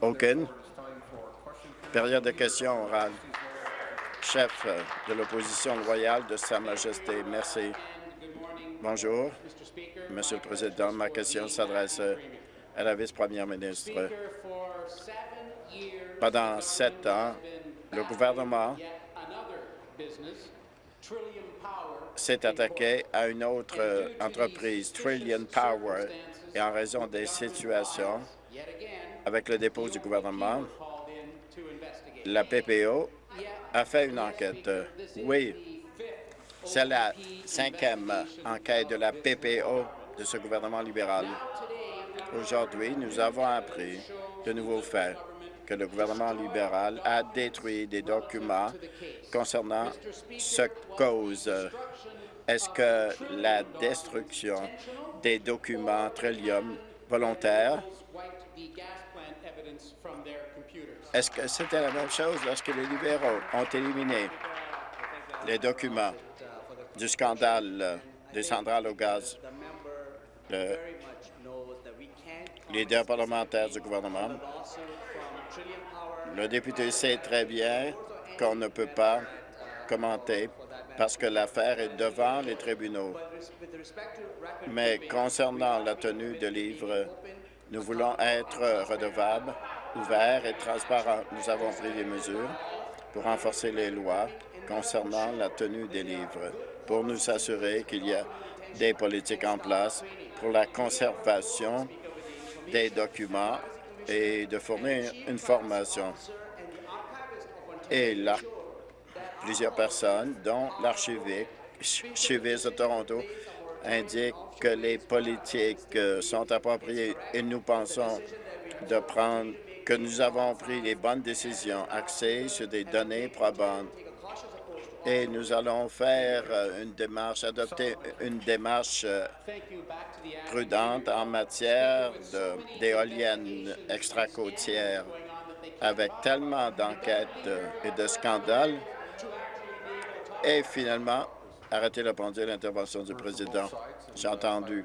Aucune. Période de questions orales. Chef de l'opposition loyale de Sa Majesté, merci. Bonjour, Monsieur le Président. Ma question s'adresse à la vice-première ministre. Pendant sept ans, le gouvernement s'est attaqué à une autre entreprise, Trillion Power, et en raison des situations avec le dépôt du gouvernement, la PPO a fait une enquête. Oui, c'est la cinquième enquête de la PPO de ce gouvernement libéral. Aujourd'hui, nous avons appris de nouveaux faits que le gouvernement libéral a détruit des documents concernant ce cause. Est-ce que la destruction des documents Trillium volontaires est-ce que c'était la même chose lorsque les libéraux ont éliminé les documents du scandale des centrales au gaz? Le leader parlementaire du gouvernement, le député sait très bien qu'on ne peut pas commenter parce que l'affaire est devant les tribunaux. Mais concernant la tenue de livres, nous voulons être redevables ouvert et transparent. Nous avons pris des mesures pour renforcer les lois concernant la tenue des livres, pour nous assurer qu'il y a des politiques en place pour la conservation des documents et de fournir une formation. Et là, plusieurs personnes, dont l'archiviste de Toronto, indiquent que les politiques sont appropriées et nous pensons de prendre que nous avons pris les bonnes décisions axées sur des données probantes et nous allons faire euh, une démarche, adopter une démarche euh, prudente en matière d'éoliennes extracôtières. Avec tellement d'enquêtes euh, et de scandales, et finalement, arrêtez le pendule, l'intervention du président. J'ai entendu.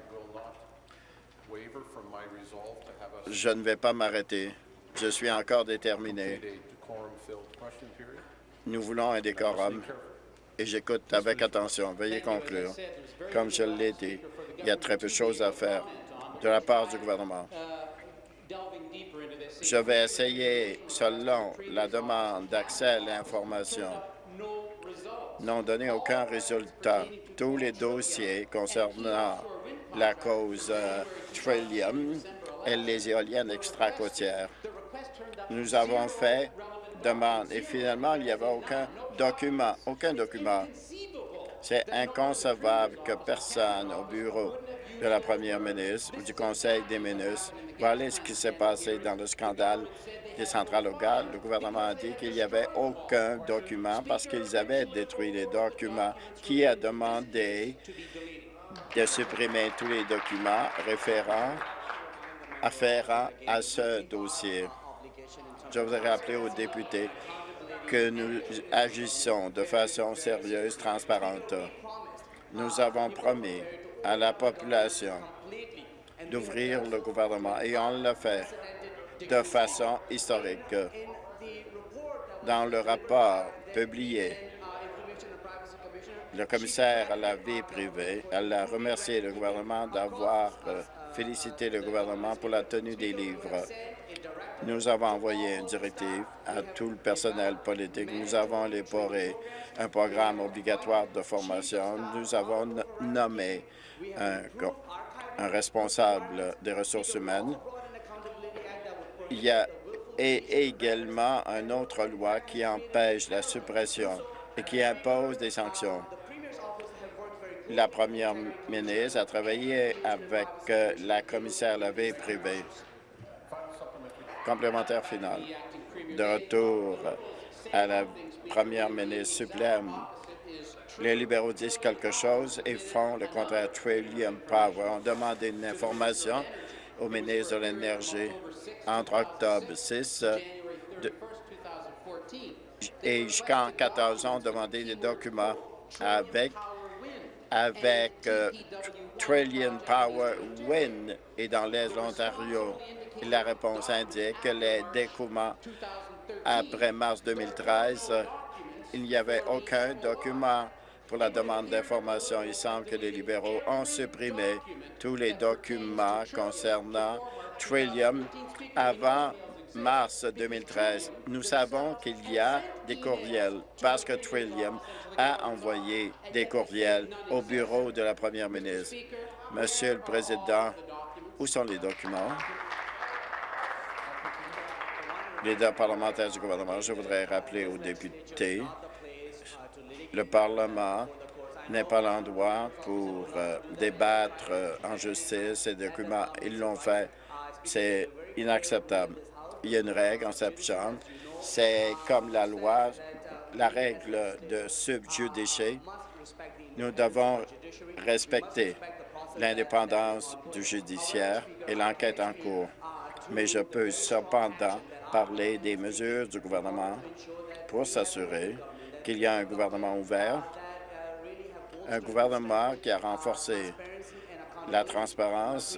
Je ne vais pas m'arrêter. Je suis encore déterminé. Nous voulons un décorum et j'écoute avec attention. Veuillez conclure. Comme je l'ai dit, il y a très peu de choses à faire de la part du gouvernement. Je vais essayer, selon la demande d'accès à l'information, n'ont donné aucun résultat. Tous les dossiers concernant la cause euh, Trillium et les éoliennes extracôtières nous avons fait demande et finalement, il n'y avait aucun document, aucun document. C'est inconcevable que personne au bureau de la première ministre ou du Conseil des ministres voit ce qui s'est passé dans le scandale des centrales au gaz. Le gouvernement a dit qu'il n'y avait aucun document parce qu'ils avaient détruit les documents. Qui a demandé de supprimer tous les documents référents afférents à ce dossier? Je voudrais rappeler aux députés que nous agissons de façon sérieuse, transparente. Nous avons promis à la population d'ouvrir le gouvernement et on l'a fait de façon historique. Dans le rapport publié, le commissaire à la vie privée, a remercié le gouvernement d'avoir euh, félicité le gouvernement pour la tenue des livres. Nous avons envoyé une directive à tout le personnel politique. Nous avons élaboré un programme obligatoire de formation. Nous avons nommé un, responsable des ressources humaines. Il y a également une autre loi qui empêche la suppression et qui impose des sanctions. La première ministre a travaillé avec euh, la commissaire la vie privée Complémentaire final. De retour à la première ministre sublime, les libéraux disent quelque chose et font le contraire. Trillium Power ont demandé une information au ministre de l'Énergie entre octobre 6 et jusqu'en 14 ans, demandé des documents avec avec euh, Trillion Power Win et dans l'Est de l'Ontario La réponse indique que les découvrements après mars 2013, il n'y avait aucun document pour la demande d'information. Il semble que les libéraux ont supprimé tous les documents concernant Trillium avant mars 2013. Nous savons qu'il y a des courriels parce que Trillium a envoyé des courriels au bureau de la première ministre. Monsieur le Président, où sont les documents? Leader parlementaire du gouvernement, je voudrais rappeler aux députés le Parlement n'est pas l'endroit pour euh, débattre euh, en justice ces documents. Ils l'ont fait. C'est inacceptable. Il y a une règle en septembre. C'est comme la loi, la règle de subjudice. Nous devons respecter l'indépendance du judiciaire et l'enquête en cours. Mais je peux cependant parler des mesures du gouvernement pour s'assurer qu'il y a un gouvernement ouvert, un gouvernement qui a renforcé la transparence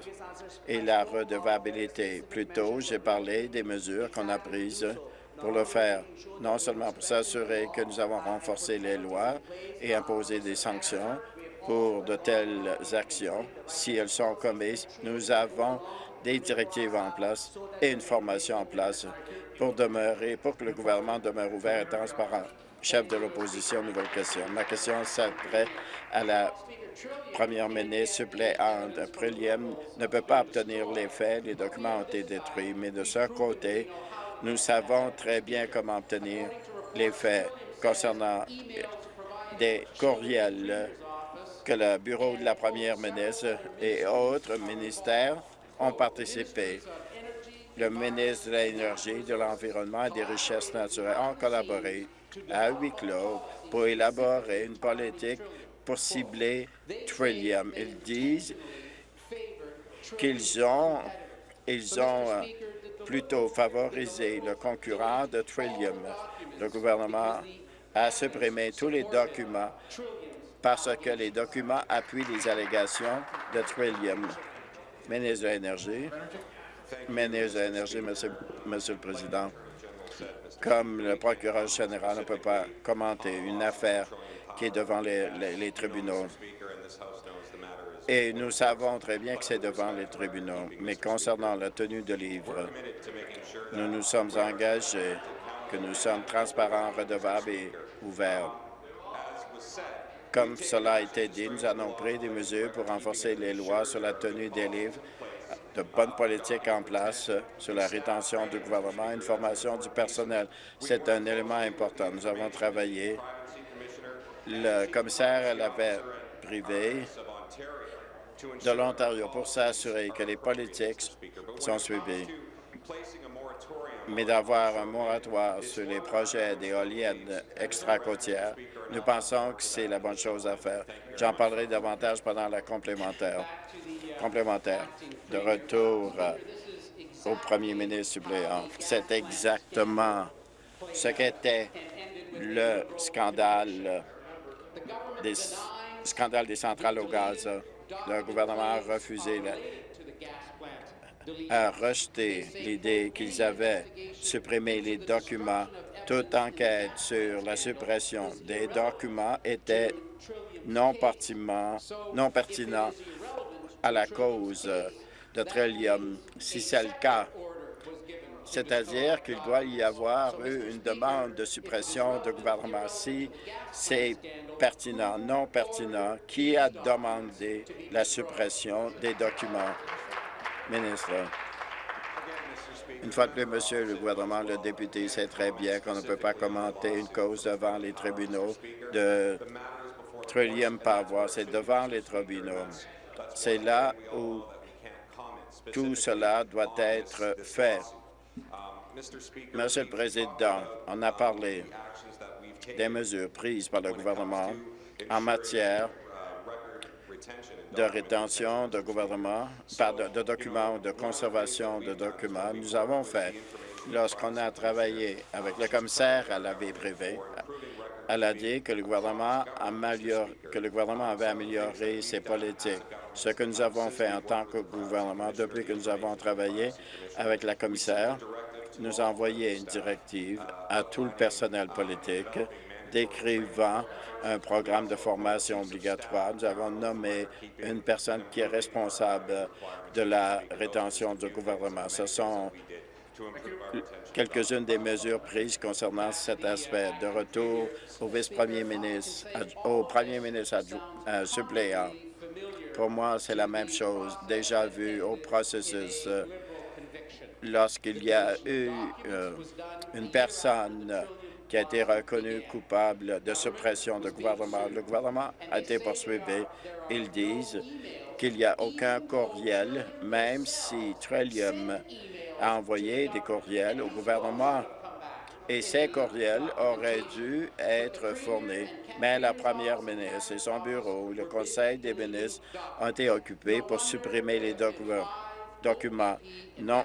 et la redevabilité. Plus tôt, j'ai parlé des mesures qu'on a prises pour le faire, non seulement pour s'assurer que nous avons renforcé les lois et imposé des sanctions pour de telles actions. Si elles sont commises, nous avons des directives en place et une formation en place pour demeurer, pour que le gouvernement demeure ouvert et transparent chef de l'opposition. Nouvelle question. Ma question s'adresse à la première ministre suppléante. Trillium ne peut pas obtenir les faits. Les documents ont été détruits. Mais de ce côté, nous savons très bien comment obtenir les faits concernant des courriels que le bureau de la première ministre et autres ministères ont participé. Le ministre de l'Énergie, de l'Environnement et des Richesses naturelles ont collaboré à huis clos pour élaborer une politique pour cibler Trillium. Ils disent qu'ils ont, ils ont euh, plutôt favorisé le concurrent de Trillium. Le gouvernement a supprimé tous les documents parce que les documents appuient les allégations de Trillium. Ministre de l'Énergie. Ministre de l'Énergie, Monsieur, le Président. Comme le procureur général ne peut pas commenter une affaire qui est devant les, tribunaux. Et nous savons très bien que c'est devant les tribunaux. Mais concernant la tenue de livre, nous nous sommes engagés que nous sommes transparents, redevables et ouverts. Comme cela a été dit, nous avons pris des mesures pour renforcer les lois sur la tenue des livres de bonnes politiques en place sur la rétention du gouvernement et une formation du personnel. C'est un élément important. Nous avons travaillé. Le commissaire à la paix privée de l'Ontario pour s'assurer que les politiques sont suivies mais d'avoir un moratoire sur les projets d'éoliennes extra-côtières, nous pensons que c'est la bonne chose à faire. J'en parlerai davantage pendant la complémentaire. complémentaire. De retour euh, au premier ministre suppléant. C'est exactement ce qu'était le scandale des, scandale des centrales au gaz. Le gouvernement a refusé a rejeté l'idée qu'ils avaient supprimé les documents. Toute enquête sur la suppression des documents était non non pertinent à la cause de Trillium. Si c'est le cas, c'est-à-dire qu'il doit y avoir eu une demande de suppression de gouvernement. Si c'est pertinent, non pertinent, qui a demandé la suppression des documents? Ministre. Une fois de plus, Monsieur le gouvernement, le député sait très bien qu'on ne peut pas commenter une cause devant les tribunaux de trillium par. C'est devant les tribunaux. C'est là où tout cela doit être fait. Monsieur le Président, on a parlé des mesures prises par le gouvernement en matière de rétention de gouvernement, de, documents de conservation de documents. Nous avons fait, lorsqu'on a travaillé avec le commissaire à la vie privée, elle a dit que le gouvernement, que le gouvernement avait amélioré ses politiques Ce que nous avons fait en tant que gouvernement depuis que nous avons travaillé avec la commissaire, nous avons envoyé une directive à tout le personnel politique décrivant un programme de formation obligatoire. Nous avons nommé une personne qui est responsable de la rétention du gouvernement. Ce sont quelques-unes des mesures prises concernant cet aspect. De retour au vice-premier ministre, au premier ministre euh, suppléant. Pour moi, c'est la même chose, déjà vu au processus euh, lorsqu'il y a eu euh, une personne qui a été reconnue coupable de suppression de gouvernement. Le gouvernement a été poursuivi. Ils disent qu'il n'y a aucun courriel, même si Trillium a envoyé des courriels au gouvernement et ces courriels auraient dû être fournis. Mais la première ministre et son bureau, le Conseil des ministres, ont été occupés pour supprimer les documents. Non,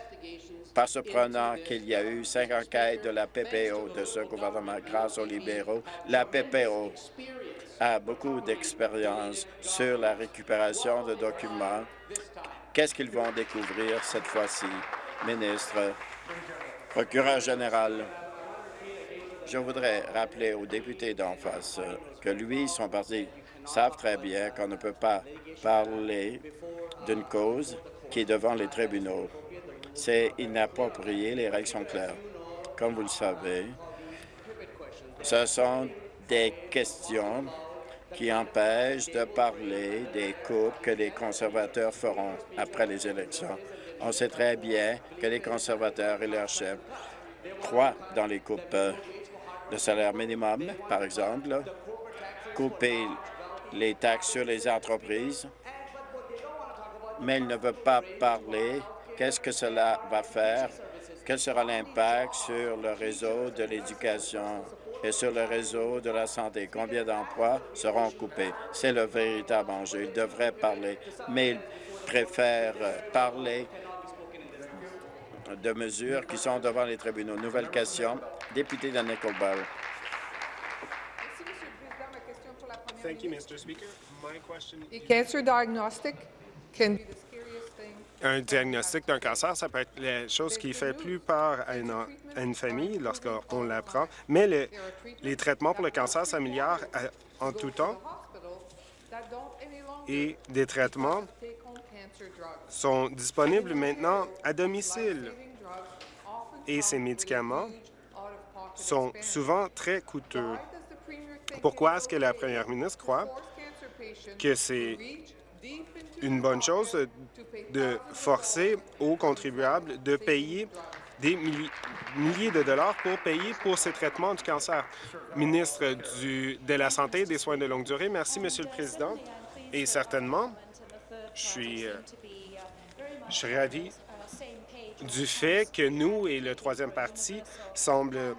pas surprenant qu'il y a eu cinq enquêtes de la PPO de ce gouvernement grâce aux libéraux. La PPO a beaucoup d'expérience sur la récupération de documents. Qu'est-ce qu'ils vont découvrir cette fois-ci, ministre, procureur général? Je voudrais rappeler aux députés d'en face que lui et son parti savent très bien qu'on ne peut pas parler d'une cause qui est devant les tribunaux. C'est inapproprié, les règles sont claires. Comme vous le savez, ce sont des questions qui empêchent de parler des coupes que les conservateurs feront après les élections. On sait très bien que les conservateurs et leurs chefs croient dans les coupes le salaire minimum, par exemple, couper les taxes sur les entreprises, mais il ne veut pas parler qu'est-ce que cela va faire, quel sera l'impact sur le réseau de l'éducation et sur le réseau de la santé? Combien d'emplois seront coupés? C'est le véritable enjeu. Il devrait parler, mais il préfère parler de mesures qui sont devant les tribunaux. Nouvelle question, député de Nickelbell. Un diagnostic d'un cancer, ça peut être la chose qui fait plus peur à une, famille lorsqu'on l'apprend, mais les traitements pour le cancer s'améliorent en tout temps. Et des traitements sont disponibles maintenant à domicile. Et ces médicaments sont souvent très coûteux. Pourquoi est-ce que la première ministre croit que c'est une bonne chose de forcer aux contribuables de payer des milliers de dollars pour payer pour ces traitements du cancer. Ministre de la Santé et des Soins de longue durée, merci, Monsieur le Président. Et certainement, je suis, euh, je ravi du fait que nous et le troisième parti semblent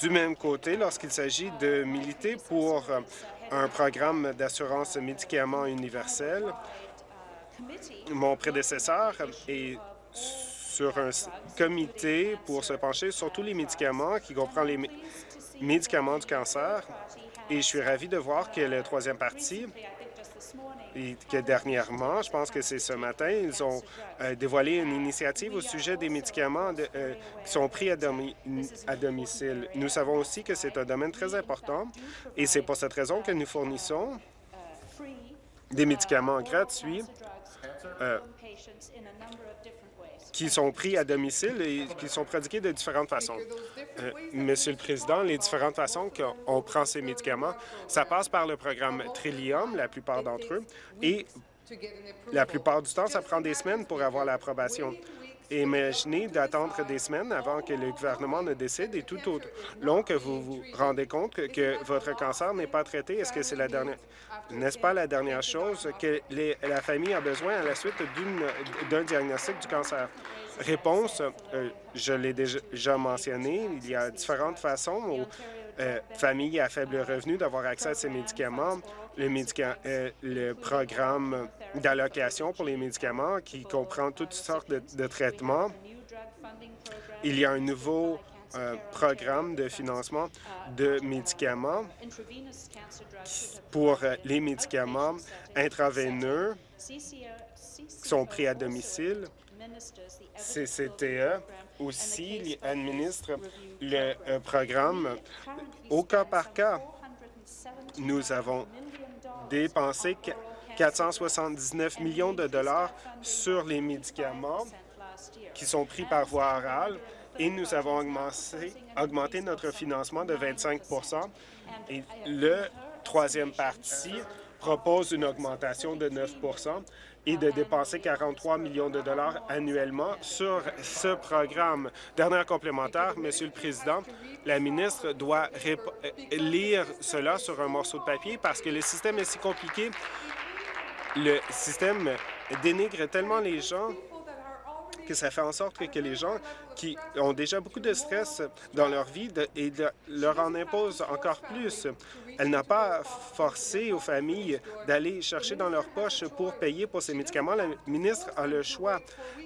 du même côté lorsqu'il s'agit de militer pour un programme d'assurance médicaments universel. Mon prédécesseur est sur un comité pour se pencher sur tous les médicaments qui comprend les médicaments du cancer et je suis ravi de voir que le troisième parti et que dernièrement, je pense que c'est ce matin, ils ont euh, dévoilé une initiative au sujet des médicaments euh, qui sont pris à, domicile. Nous savons aussi que c'est un domaine très important et c'est pour cette raison que nous fournissons des médicaments gratuits euh, qui sont pris à domicile et qui sont prodigués de différentes façons. Euh, Monsieur le Président, les différentes façons qu'on prend ces médicaments, ça passe par le programme Trillium, la plupart d'entre eux, et la plupart du temps, ça prend des semaines pour avoir l'approbation. Imaginez d'attendre des semaines avant que le gouvernement ne décide et tout au long que vous vous rendez compte que, votre cancer n'est pas traité. Est-ce que c'est la dernière... N'est-ce pas la dernière chose que la famille a besoin à la suite d'un diagnostic du cancer? Réponse, euh, je l'ai déjà mentionné, il y a différentes façons aux euh, familles à faible revenu d'avoir accès à ces médicaments. Le, euh, le programme d'allocation pour les médicaments qui comprend toutes sortes de, traitements. Il y a un nouveau programme de financement de médicaments pour les médicaments intraveineux sont pris à domicile. CCTE aussi administre le euh, programme au cas par cas. Nous avons dépensé 479 millions de dollars sur les médicaments qui sont pris par voie orale et nous avons augmenté, augmenté notre financement de 25% Et le troisième parti propose une augmentation de 9 et de dépenser 43 millions de dollars annuellement sur ce programme. Dernière complémentaire, Monsieur le Président, la ministre doit lire cela sur un morceau de papier parce que le système est si compliqué. Le système dénigre tellement les gens que ça fait en sorte que, les gens qui ont déjà beaucoup de stress dans leur vie et leur en impose encore plus. Elle n'a pas forcé aux familles d'aller chercher dans leur poche pour payer pour ces médicaments. La ministre a le choix.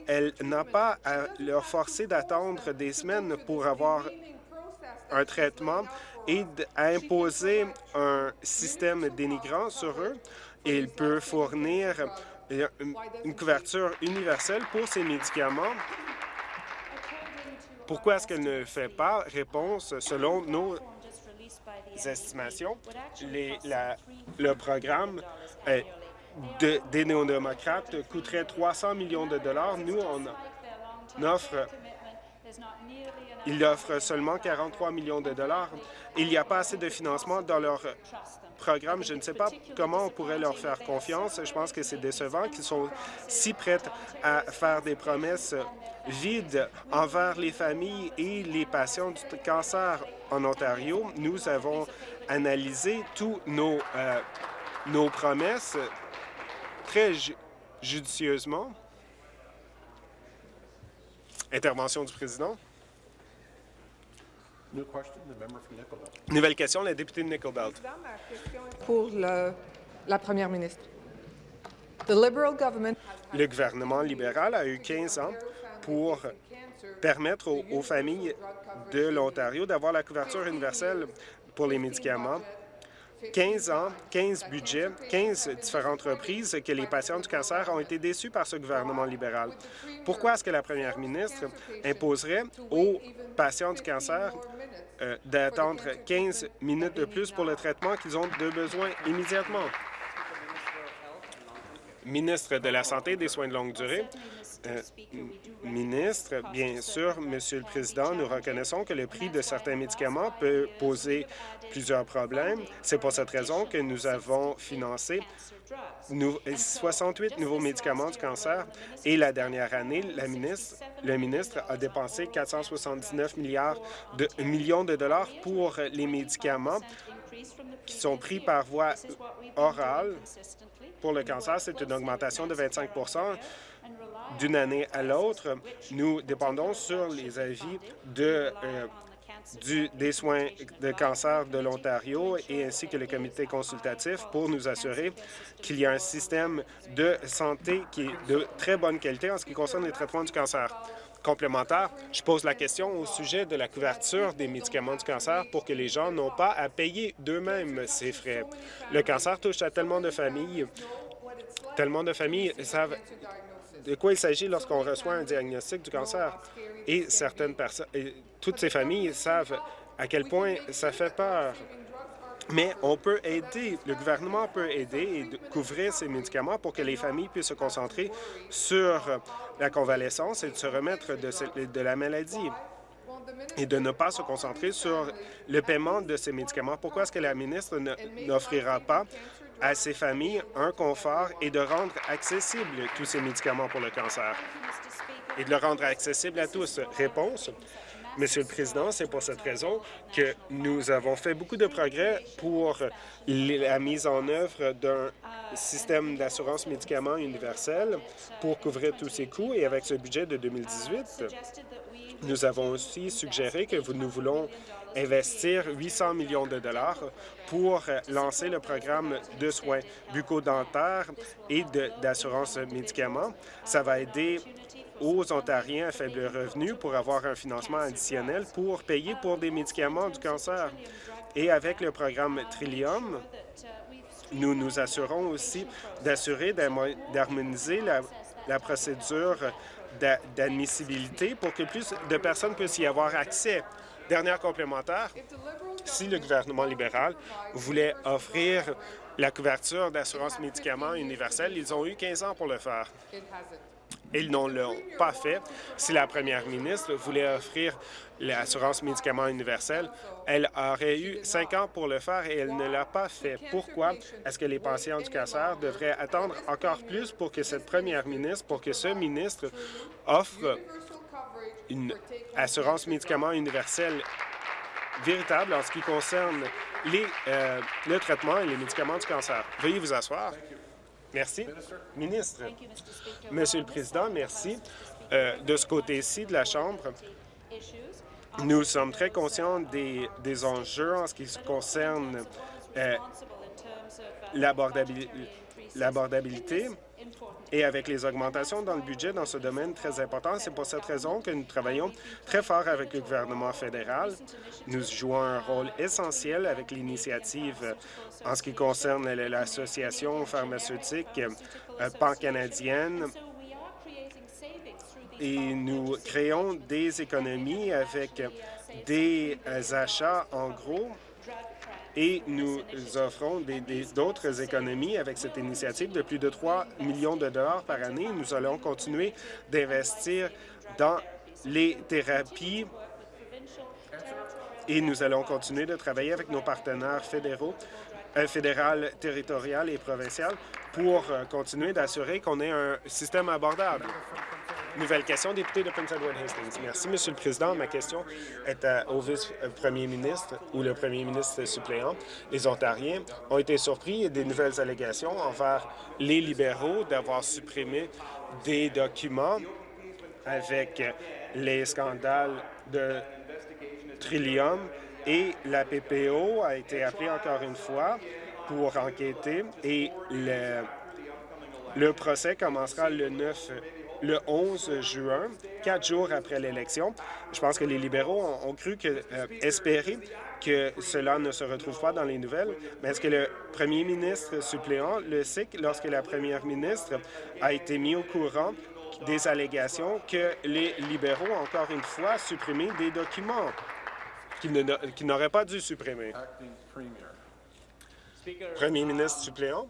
Elle n'a pas à leur forcer d'attendre des semaines pour avoir un traitement et à imposer un système dénigrant sur eux. Il peut fournir une couverture universelle pour ces médicaments. Pourquoi est-ce qu'elle ne fait pas? Réponse, selon nos estimations, le programme euh, des néo-démocrates coûterait 300 millions de dollars. Nous, on offre il offre seulement 43 millions de dollars. Il n'y a pas assez de financement dans leur programme. Je ne sais pas comment on pourrait leur faire confiance. Je pense que c'est décevant qu'ils sont si prêts à faire des promesses vides envers les familles et les patients du cancer en Ontario. Nous avons analysé tous nos, euh, nos promesses très judicieusement. Intervention du président. Nouvelle question, la députée de Nickel Belt. Pour la première ministre. Le gouvernement libéral a eu 15 ans pour permettre aux familles de l'Ontario d'avoir la couverture universelle pour les médicaments 15 ans, 15 budgets, 15 différentes reprises que les patients du cancer ont été déçus par ce gouvernement libéral. Pourquoi est-ce que la première ministre imposerait aux patients du cancer euh, d'attendre 15 minutes de plus pour le traitement qu'ils ont de besoin immédiatement? Ministre de la Santé et des soins de longue durée, ministre, bien sûr, Monsieur le Président, nous reconnaissons que le prix de certains médicaments peut poser plusieurs problèmes. C'est pour cette raison que nous avons financé 68 nouveaux médicaments du cancer et la dernière année, la ministre, le ministre a dépensé 479 milliards de, millions de dollars pour les médicaments qui sont pris par voie orale pour le cancer. C'est une augmentation de 25 d'une année à l'autre, nous dépendons sur les avis de, euh, du, des soins de cancer de l'Ontario et ainsi que le comité consultatif pour nous assurer qu'il y a un système de santé qui est de très bonne qualité en ce qui concerne les traitements du cancer. Complémentaire, je pose la question au sujet de la couverture des médicaments du cancer pour que les gens n'ont pas à payer d'eux-mêmes ces frais. Le cancer touche à tellement de familles, tellement de familles savent de quoi il s'agit lorsqu'on reçoit un diagnostic du cancer. Et certaines personnes, toutes ces familles savent à quel point ça fait peur. Mais on peut aider, le gouvernement peut aider et couvrir ces médicaments pour que les familles puissent se concentrer sur la convalescence et de se remettre de la maladie et de ne pas se concentrer sur le paiement de ces médicaments. Pourquoi est-ce que la ministre n'offrira pas à ces familles un confort et de rendre accessibles tous ces médicaments pour le cancer et de le rendre accessible à tous. Réponse, Monsieur le Président, c'est pour cette raison que nous avons fait beaucoup de progrès pour la mise en œuvre d'un système d'assurance médicaments universel pour couvrir tous ces coûts. Et avec ce budget de 2018, nous avons aussi suggéré que nous voulons investir 800 millions de dollars pour lancer le programme de soins bucco-dentaires et d'assurance médicaments. Ça va aider aux Ontariens à faible revenu pour avoir un financement additionnel pour payer pour des médicaments du cancer. Et avec le programme Trillium, Nous nous assurons aussi d'assurer d'harmoniser la, la procédure d'admissibilité pour que plus de personnes puissent y avoir accès. Dernière complémentaire, si le gouvernement libéral voulait offrir la couverture d'assurance médicaments universelle, ils ont eu 15 ans pour le faire. Ils n'ont pas fait. Si la première ministre voulait offrir l'assurance médicaments universelle, elle aurait eu cinq ans pour le faire et elle ne l'a pas fait. Pourquoi est-ce que les patients du cancer devraient attendre encore plus pour que cette première ministre, pour que ce ministre offre une assurance médicaments universelle véritable en ce qui concerne les, euh, le traitement et les médicaments du cancer. Veuillez vous asseoir. Merci. Ministre. Monsieur le Président, merci. Euh, de ce côté-ci de la Chambre, nous sommes très conscients des, des enjeux en ce qui concerne euh, l'abordabilité et avec les augmentations dans le budget dans ce domaine très important, c'est pour cette raison que nous travaillons très fort avec le gouvernement fédéral. Nous jouons un rôle essentiel avec l'initiative en ce qui concerne l'association pharmaceutique euh, pan-canadienne et nous créons des économies avec des achats en gros et nous offrons d'autres économies avec cette initiative de plus de 3 millions de dollars par année. Nous allons continuer d'investir dans les thérapies et nous allons continuer de travailler avec nos partenaires fédéraux, euh, fédéral, territorial et provincial pour euh, continuer d'assurer qu'on ait un système abordable. Nouvelle question, député de Prince Edward Hastings. Merci, Monsieur le Président. Ma question est au vice-premier ministre ou le premier ministre suppléant. Les Ontariens ont été surpris des nouvelles allégations envers les libéraux d'avoir supprimé des documents avec les scandales de Trillium et la PPO a été appelée encore une fois pour enquêter et le, le procès commencera le 9 le 11 juin, quatre jours après l'élection. Je pense que les libéraux ont, cru que, euh, espérer que cela ne se retrouve pas dans les nouvelles, mais est-ce que le premier ministre suppléant le sait lorsque la première ministre a été mis au courant des allégations que les libéraux ont encore une fois supprimé des documents qu'ils n'auraient pas dû supprimer? Premier ministre suppléant?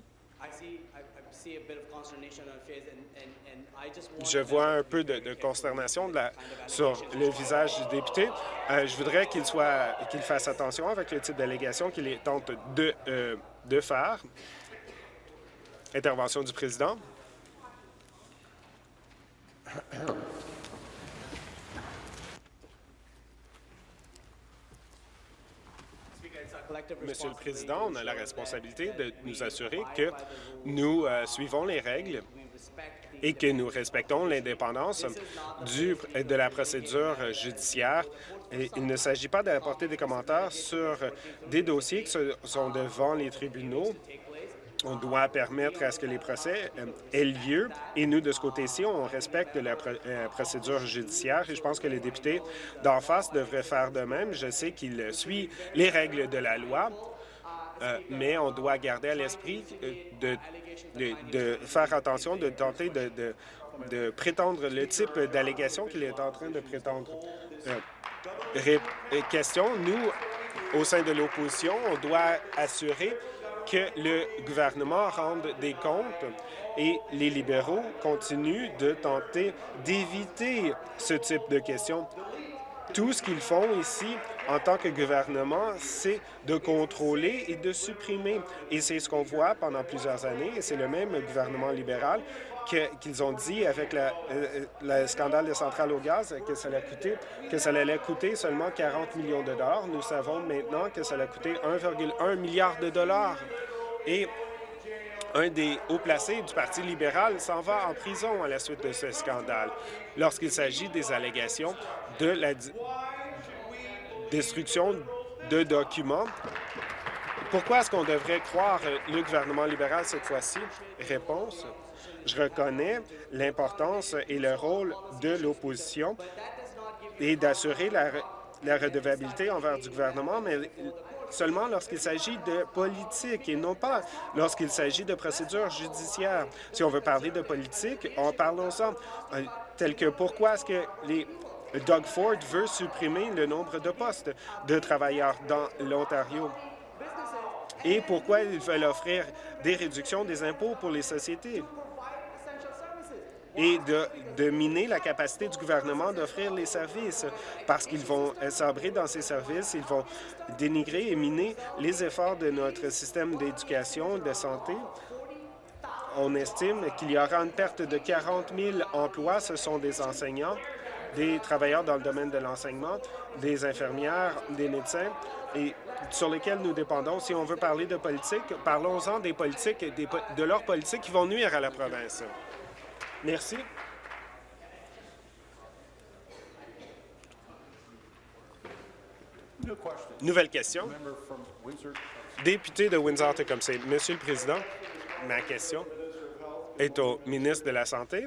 Je vois un peu de, consternation sur le visage du député. Euh, je voudrais qu'il soit qu'il fasse attention avec le type d'allégation qu'il tente de, euh, de faire. Intervention du président. Monsieur le Président, on a la responsabilité de nous assurer que nous euh, suivons les règles et que nous respectons l'indépendance de la procédure judiciaire. Il ne s'agit pas d'apporter des commentaires sur des dossiers qui sont devant les tribunaux. On doit permettre à ce que les procès euh, aient lieu. Et nous, de ce côté-ci, on respecte la euh, procédure judiciaire. Et je pense que les députés d'en face devraient faire de même. Je sais qu'ils suivent les règles de la loi. Euh, mais on doit garder à l'esprit de, de, faire attention, de tenter de, de prétendre le type d'allégation qu'il est en train de prétendre. Euh, question, nous, au sein de l'opposition, on doit assurer que le gouvernement rende des comptes et les libéraux continuent de tenter d'éviter ce type de questions. Tout ce qu'ils font ici en tant que gouvernement, c'est de contrôler et de supprimer. Et c'est ce qu'on voit pendant plusieurs années, et c'est le même gouvernement libéral qu'ils ont dit avec euh, le scandale de centrale au gaz que ça, allait coûter, que ça allait coûter seulement 40 millions de dollars. Nous savons maintenant que ça allait coûter 1,1 milliard de dollars. Et un des hauts placés du Parti libéral s'en va en prison à la suite de ce scandale lorsqu'il s'agit des allégations de la destruction de documents. Pourquoi est-ce qu'on devrait croire le gouvernement libéral cette fois-ci? Réponse. Je reconnais l'importance et le rôle de l'opposition et d'assurer la, la redevabilité envers du gouvernement, mais seulement lorsqu'il s'agit de politique et non pas lorsqu'il s'agit de procédures judiciaires. Si on veut parler de politique, en parlons-en. Euh, tel que pourquoi est-ce que les Doug Ford veut supprimer le nombre de postes de travailleurs dans l'Ontario et pourquoi ils veulent offrir des réductions des impôts pour les sociétés? Et de, miner la capacité du gouvernement d'offrir les services parce qu'ils vont sabrer dans ces services, ils vont dénigrer et miner les efforts de notre système d'éducation, de santé. On estime qu'il y aura une perte de 40 000 emplois. Ce sont des enseignants, des travailleurs dans le domaine de l'enseignement, des infirmières, des médecins, et sur lesquels nous dépendons. Si on veut parler de politique, parlons-en des politiques, des, de leurs politiques qui vont nuire à la province. Merci. Nouvelle question. Député de Windsor-Tecumseh. Monsieur le Président, ma question est au ministre de la Santé.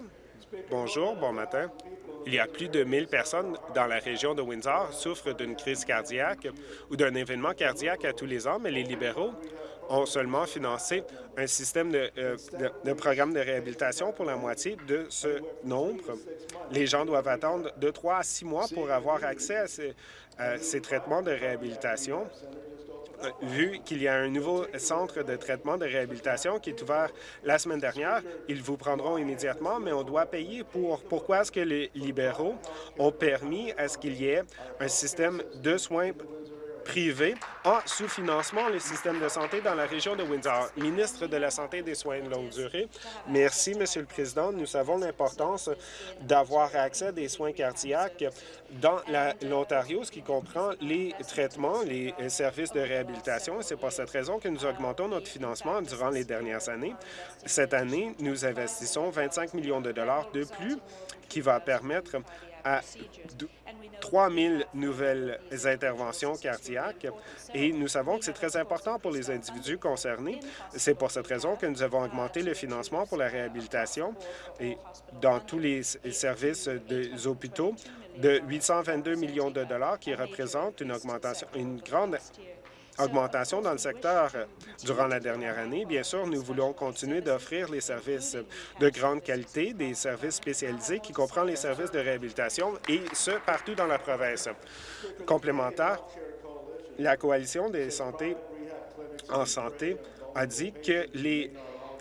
Bonjour, bon matin. Il y a plus de 1000 personnes dans la région de Windsor souffrent d'une crise cardiaque ou d'un événement cardiaque à tous les ans, mais les libéraux ont seulement financé un système de, euh, de, programme de réhabilitation pour la moitié de ce nombre. Les gens doivent attendre de trois à six mois pour avoir accès à ces traitements de réhabilitation vu qu'il y a un nouveau centre de traitement de réhabilitation qui est ouvert la semaine dernière, ils vous prendront immédiatement, mais on doit payer pour. Pourquoi est-ce que les libéraux ont permis à ce qu'il y ait un système de soins privé en sous-financement le système de santé dans la région de Windsor. Ministre de la Santé et des Soins de longue durée, merci, Monsieur le Président. Nous savons l'importance d'avoir accès à des soins cardiaques dans l'Ontario, ce qui comprend les traitements, les services de réhabilitation. C'est pour cette raison que nous augmentons notre financement durant les dernières années. Cette année, nous investissons 25 millions de dollars de plus qui va permettre à 3 000 nouvelles interventions cardiaques et nous savons que c'est très important pour les individus concernés. C'est pour cette raison que nous avons augmenté le financement pour la réhabilitation et dans tous les services des hôpitaux de 822 millions de dollars qui représente une augmentation, une grande augmentation dans le secteur durant la dernière année. Bien sûr, nous voulons continuer d'offrir les services de grande qualité, des services spécialisés qui comprennent les services de réhabilitation, et ce, partout dans la province. Complémentaire, la Coalition des santé en santé a dit que les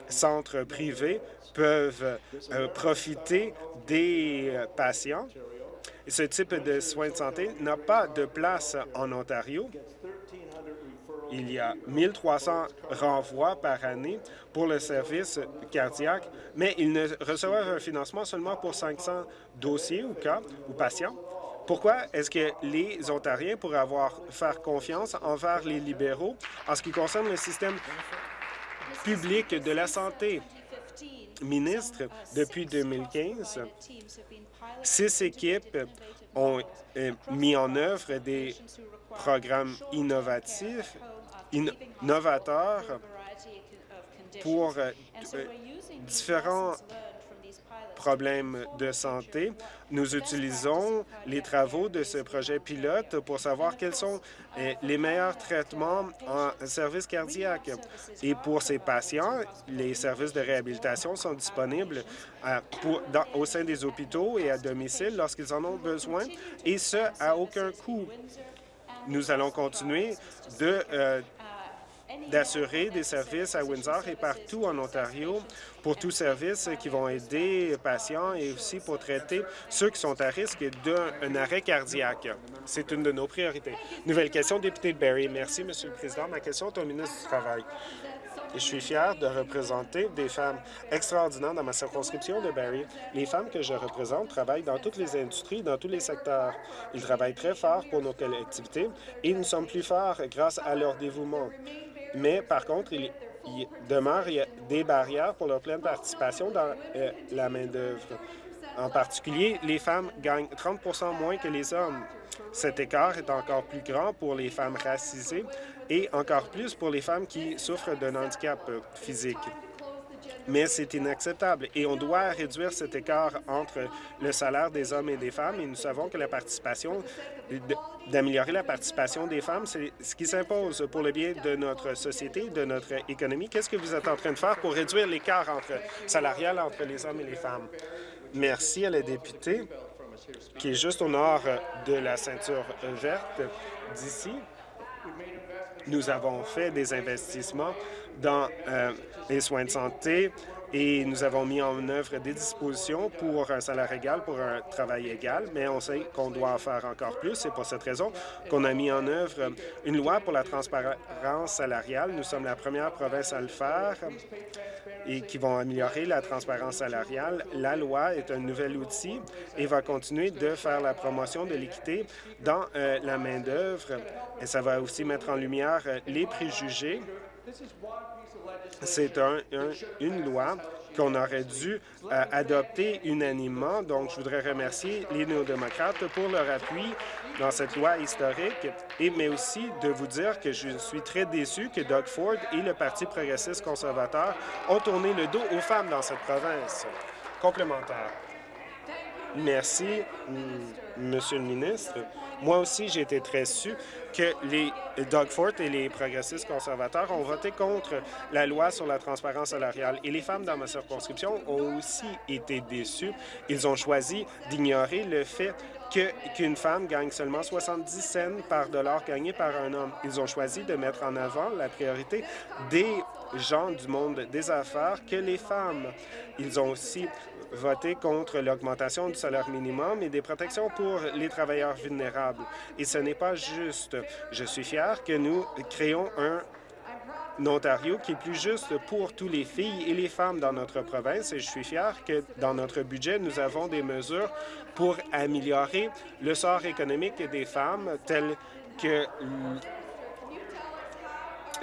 centres privés peuvent euh, profiter des euh, patients. Ce type de soins de santé n'a pas de place en Ontario il y a 1300 renvois par année pour le service cardiaque, mais ils ne reçoivent un financement seulement pour 500 dossiers ou cas ou patients. Pourquoi est-ce que les Ontariens pourraient avoir faire confiance envers les libéraux en ce qui concerne le système public de la santé? Ministre, depuis 2015, six équipes ont euh, mis en œuvre des programmes innovatifs novateur pour euh, euh, différents problèmes de santé. Nous utilisons les travaux de ce projet pilote pour savoir quels sont euh, les meilleurs traitements en service cardiaque. Et pour ces patients, les services de réhabilitation sont disponibles au sein des hôpitaux et à domicile lorsqu'ils en ont besoin, et ce, à aucun coût. Nous allons continuer de d'assurer des services à Windsor et partout en Ontario pour tous services qui vont aider les patients et aussi pour traiter ceux qui sont à risque d'un arrêt cardiaque. C'est une de nos priorités. Nouvelle question, député de Barrie. Merci, Monsieur le Président. Ma question est au ministre du Travail. Je suis fier de représenter des femmes extraordinaires dans ma circonscription de Barrie. Les femmes que je représente travaillent dans toutes les industries, dans tous les secteurs. Ils travaillent très fort pour nos collectivités et nous sommes plus forts grâce à leur dévouement mais par contre, il, demeure des barrières pour leur pleine participation dans euh, la main-d'œuvre. En particulier, les femmes gagnent 30 moins que les hommes. Cet écart est encore plus grand pour les femmes racisées et encore plus pour les femmes qui souffrent d'un handicap physique. Mais c'est inacceptable et on doit réduire cet écart entre le salaire des hommes et des femmes et nous savons que la participation, d'améliorer la participation des femmes, c'est ce qui s'impose pour le bien de notre société, de notre économie. Qu'est-ce que vous êtes en train de faire pour réduire l'écart entre salarial entre les hommes et les femmes? Merci à la députée qui est juste au nord de la ceinture verte d'ici. Nous avons fait des investissements dans euh, les soins de santé et nous avons mis en œuvre des dispositions pour un salaire égal, pour un travail égal, mais on sait qu'on doit en faire encore plus. C'est pour cette raison qu'on a mis en œuvre une loi pour la transparence salariale. Nous sommes la première province à le faire et qui vont améliorer la transparence salariale. La loi est un nouvel outil et va continuer de faire la promotion de l'équité dans euh, la main-d'œuvre. Et ça va aussi mettre en lumière euh, les préjugés c'est une loi qu'on aurait dû euh, adopter unanimement. Donc, je voudrais remercier les néo-démocrates pour leur appui dans cette loi historique, et, mais aussi de vous dire que je suis très déçu que Doug Ford et le Parti progressiste conservateur ont tourné le dos aux femmes dans cette province. Complémentaire. Merci, Monsieur le ministre. Moi aussi, j'ai été très déçu que les Doug Ford et les progressistes conservateurs ont voté contre la loi sur la transparence salariale. Et les femmes dans ma circonscription ont aussi été déçues. Ils ont choisi d'ignorer le fait qu'une femme gagne seulement 70 cents par dollar gagné par un homme. Ils ont choisi de mettre en avant la priorité des gens du monde des affaires que les femmes. Ils ont aussi voté contre l'augmentation du salaire minimum et des protections pour les travailleurs vulnérables. Et ce n'est pas juste. Je suis fier que nous créons un Ontario qui est plus juste pour tous les filles et les femmes dans notre province et je suis fier que dans notre budget, nous avons des mesures pour améliorer le sort économique des femmes telles que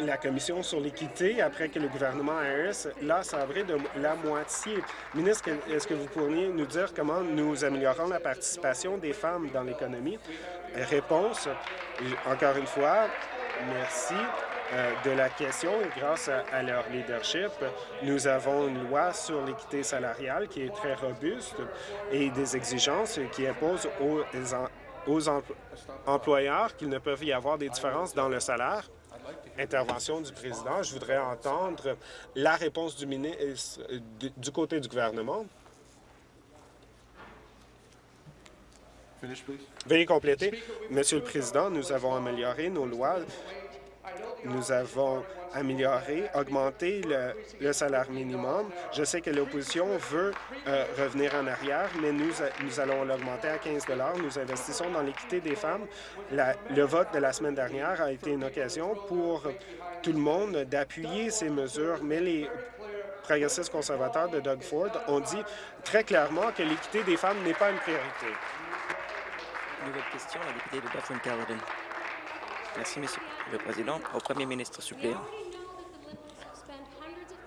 la Commission sur l'équité après que le gouvernement Harris l'a sabré de la moitié. Ministre, est-ce que vous pourriez nous dire comment nous améliorons la participation des femmes dans l'économie? Réponse, encore une fois, merci euh, de la question grâce à, leur leadership, nous avons une loi sur l'équité salariale qui est très robuste et des exigences qui imposent aux, aux employeurs qu'il ne peuvent y avoir des différences dans le salaire intervention du président. Je voudrais entendre la réponse du ministre du côté du gouvernement. Veuillez compléter. Monsieur le Président, nous avons amélioré nos lois. Nous avons amélioré, augmenté le, salaire minimum. Je sais que l'opposition veut euh, revenir en arrière, mais nous, nous allons l'augmenter à 15 Nous investissons dans l'équité des femmes. le vote de la semaine dernière a été une occasion pour tout le monde d'appuyer ces mesures, mais les progressistes conservateurs de Doug Ford ont dit très clairement que l'équité des femmes n'est pas une priorité. Nouvelle question, la députée de Dufferin-Caledon. Merci, Monsieur le Président. Au Premier ministre suppléant.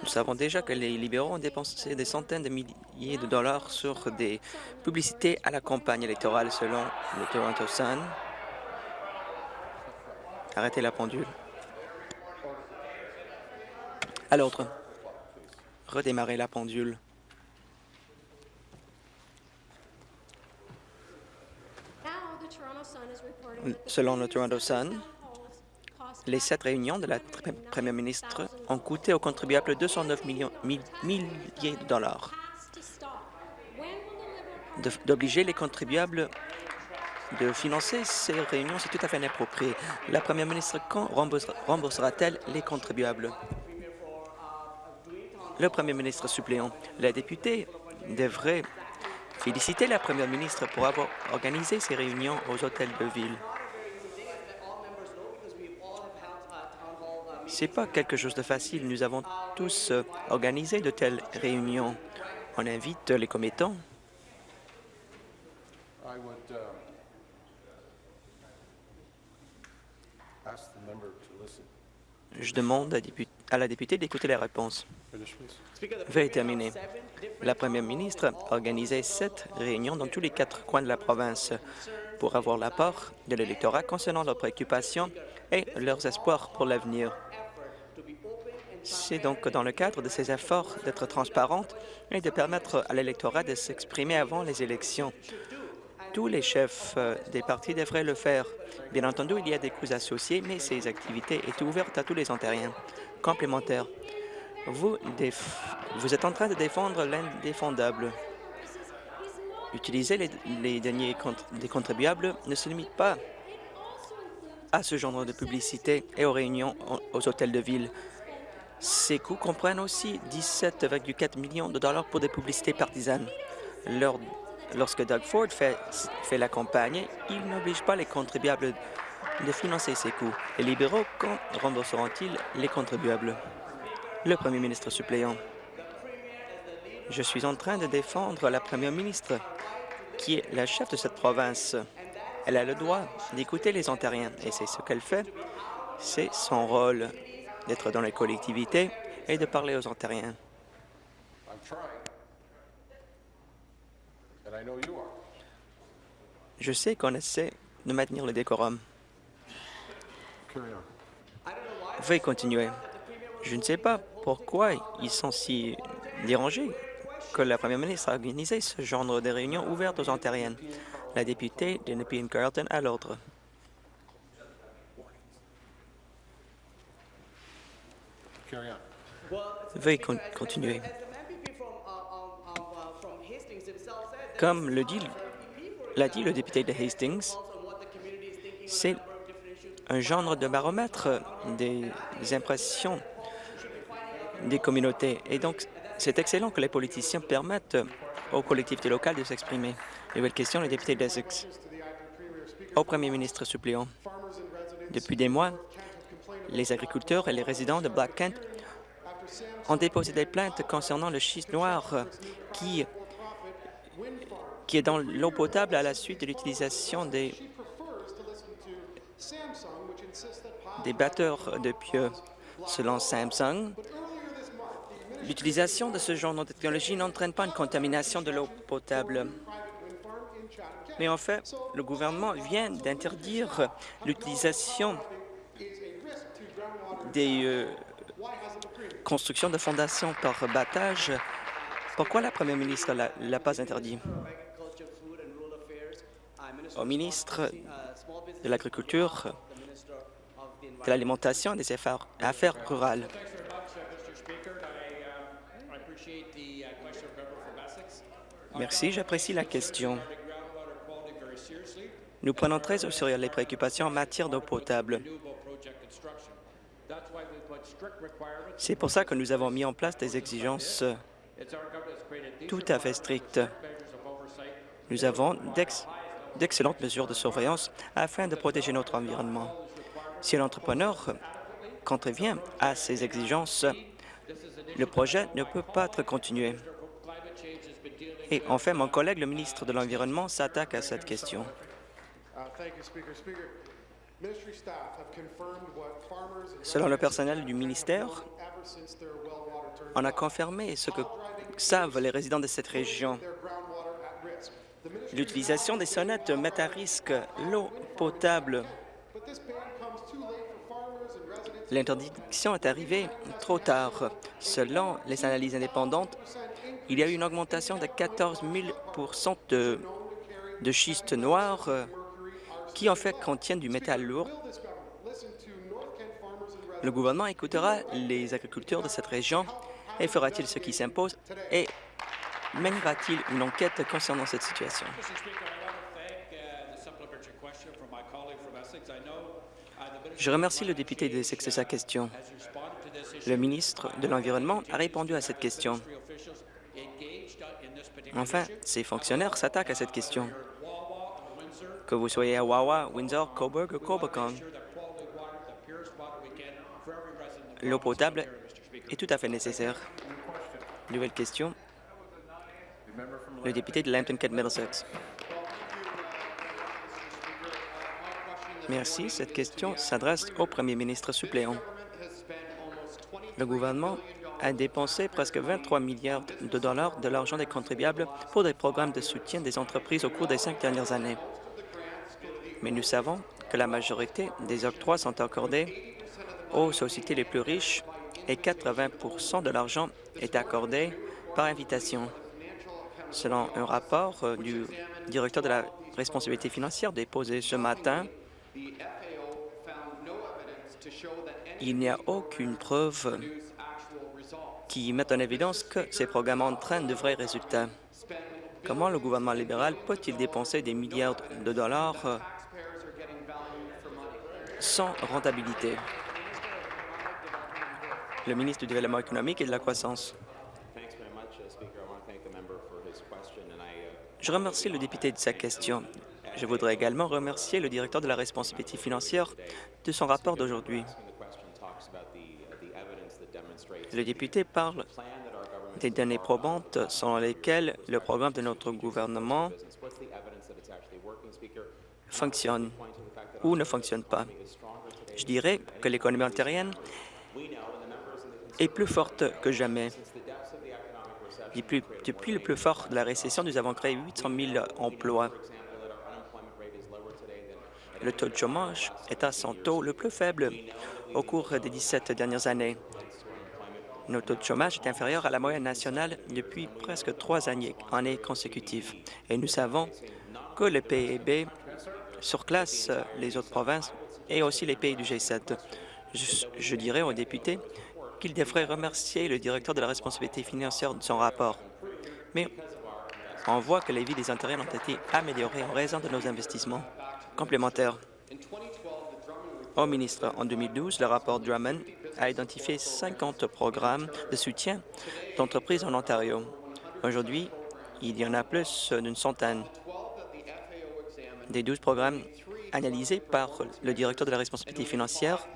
Nous savons déjà que les libéraux ont dépensé des centaines de milliers de dollars sur des publicités à la campagne électorale selon le Toronto Sun. Arrêtez la pendule. À l'autre. Redémarrer la pendule. Selon le Toronto Sun, les sept réunions de la première ministre ont coûté aux contribuables 209 millions, milliers de dollars. D'obliger les contribuables de financer ces réunions, c'est tout à fait inapproprié. La première ministre, quand remboursera-t-elle les contribuables? Le premier ministre suppléant, la députée devrait féliciter la première ministre pour avoir organisé ces réunions aux hôtels de ville. C'est pas quelque chose de facile. Nous avons tous euh, organisé de telles réunions. On invite les commettants. Je demande à la députée d'écouter la réponse. Veuillez terminer. La première ministre a organisé sept réunions dans tous les quatre coins de la province pour avoir l'apport de l'électorat concernant leurs préoccupations et leurs espoirs pour l'avenir. C'est donc dans le cadre de ces efforts d'être transparente et de permettre à l'électorat de s'exprimer avant les élections. Tous les chefs euh, des partis devraient le faire. Bien entendu, il y a des coûts associés, mais ces activités sont ouvertes à tous les Ontariens. Complémentaire. Vous, vous êtes en train de défendre l'indéfendable. Utiliser les, les deniers des contribuables ne se limite pas à ce genre de publicité et aux réunions aux hôtels de ville. Ces coûts comprennent aussi 17,4 millions de dollars pour des publicités partisanes. lorsque Doug Ford fait, fait la campagne, il n'oblige pas les contribuables de financer ces coûts. Les libéraux, quand rembourseront-ils les contribuables? Le premier ministre suppléant. Je suis en train de défendre la première ministre, qui est la chef de cette province. Elle a le droit d'écouter les Ontariens et c'est ce qu'elle fait. C'est son rôle d'être dans les collectivités et de parler aux Ontariens. Je sais qu'on essaie de maintenir le décorum. Veuillez continuer. Je ne sais pas pourquoi ils sont si dérangés que la première ministre a organisé ce genre de réunion ouverte aux Ontariennes. La députée de Nepean Carleton à l'ordre. Veuillez continuer. Comme le dit, l'a dit le député de Hastings, c'est un genre de baromètre des impressions des communautés. Et donc, c'est excellent que les politiciens permettent aux collectivités locales de s'exprimer. Nouvelle question, le député d'Essex. Au premier ministre suppléant, depuis des mois, les agriculteurs et les résidents de Black Kent ont déposé des plaintes concernant le schiste noir qui, qui est dans l'eau potable à la suite de l'utilisation des, des batteurs de pieux. Selon Samsung, l'utilisation de ce genre de technologie n'entraîne pas une contamination de l'eau potable. Mais en fait, le gouvernement vient d'interdire l'utilisation des euh, constructions de fondations par battage. Pourquoi la première ministre ne l'a pas interdit? Au ministre de l'Agriculture, de l'Alimentation et des Affaires, affaires rurales. Merci, j'apprécie la question. Nous prenons très au sérieux les préoccupations en matière d'eau potable. C'est pour ça que nous avons mis en place des exigences tout à fait strictes. Nous avons d'excellentes mesures de surveillance afin de protéger notre environnement. Si l'entrepreneur contrevient à ces exigences, le projet ne peut pas être continué. Et enfin, mon collègue, le ministre de l'Environnement, s'attaque à cette question. Selon le personnel du ministère, on a confirmé ce que savent les résidents de cette région. L'utilisation des sonnettes met à risque l'eau potable. L'interdiction est arrivée trop tard. Selon les analyses indépendantes, il y a eu une augmentation de 14 000 de, de schiste noir qui en fait contiennent du métal lourd. Le gouvernement écoutera les agriculteurs de cette région et fera-t-il ce qui s'impose et mènera-t-il une enquête concernant cette situation? Je remercie le député de Essex de sa question. Le ministre de l'Environnement a répondu à cette question. Enfin, ces fonctionnaires s'attaquent à cette question. Que vous soyez à Wawa, Windsor, Coburg ou Cobocan, l'eau potable est tout à fait nécessaire. Nouvelle question. Le député de Lambton-Kent Middlesex. Merci. Cette question s'adresse au premier ministre suppléant. Le gouvernement a dépensé presque 23 milliards de dollars de l'argent des contribuables pour des programmes de soutien des entreprises au cours des cinq dernières années. Mais nous savons que la majorité des octrois sont accordés aux sociétés les plus riches et 80% de l'argent est accordé par invitation. Selon un rapport euh, du directeur de la responsabilité financière déposé ce matin, il n'y a aucune preuve qui met en évidence que ces programmes entraînent de vrais résultats. Comment le gouvernement libéral peut-il dépenser des milliards de dollars euh, sans rentabilité? Le ministre du Développement économique et de la croissance. Je remercie le député de sa question. Je voudrais également remercier le directeur de la responsabilité financière de son rapport d'aujourd'hui. Le député parle des données probantes selon lesquelles le programme de notre gouvernement fonctionne ou ne fonctionne pas. Je dirais que l'économie ontarienne est plus forte que jamais. Depuis, le plus fort de la récession, nous avons créé 800 000 emplois. Le taux de chômage est à son taux le plus faible au cours des 17 dernières années. Notre taux de chômage est inférieur à la moyenne nationale depuis presque trois années, années consécutives. Et nous savons que le PIB surclasse les autres provinces et aussi les pays du G7. Je, je dirais aux députés qu'il devrait remercier le directeur de la responsabilité financière de son rapport. Mais on voit que les vies des Ontariens ont été améliorées en raison de nos investissements complémentaires. Au ministre, en 2012, le rapport Drummond a identifié 50 programmes de soutien d'entreprises en Ontario. Aujourd'hui, il y en a plus d'une centaine. Des 12 programmes analysés par le directeur de la responsabilité financière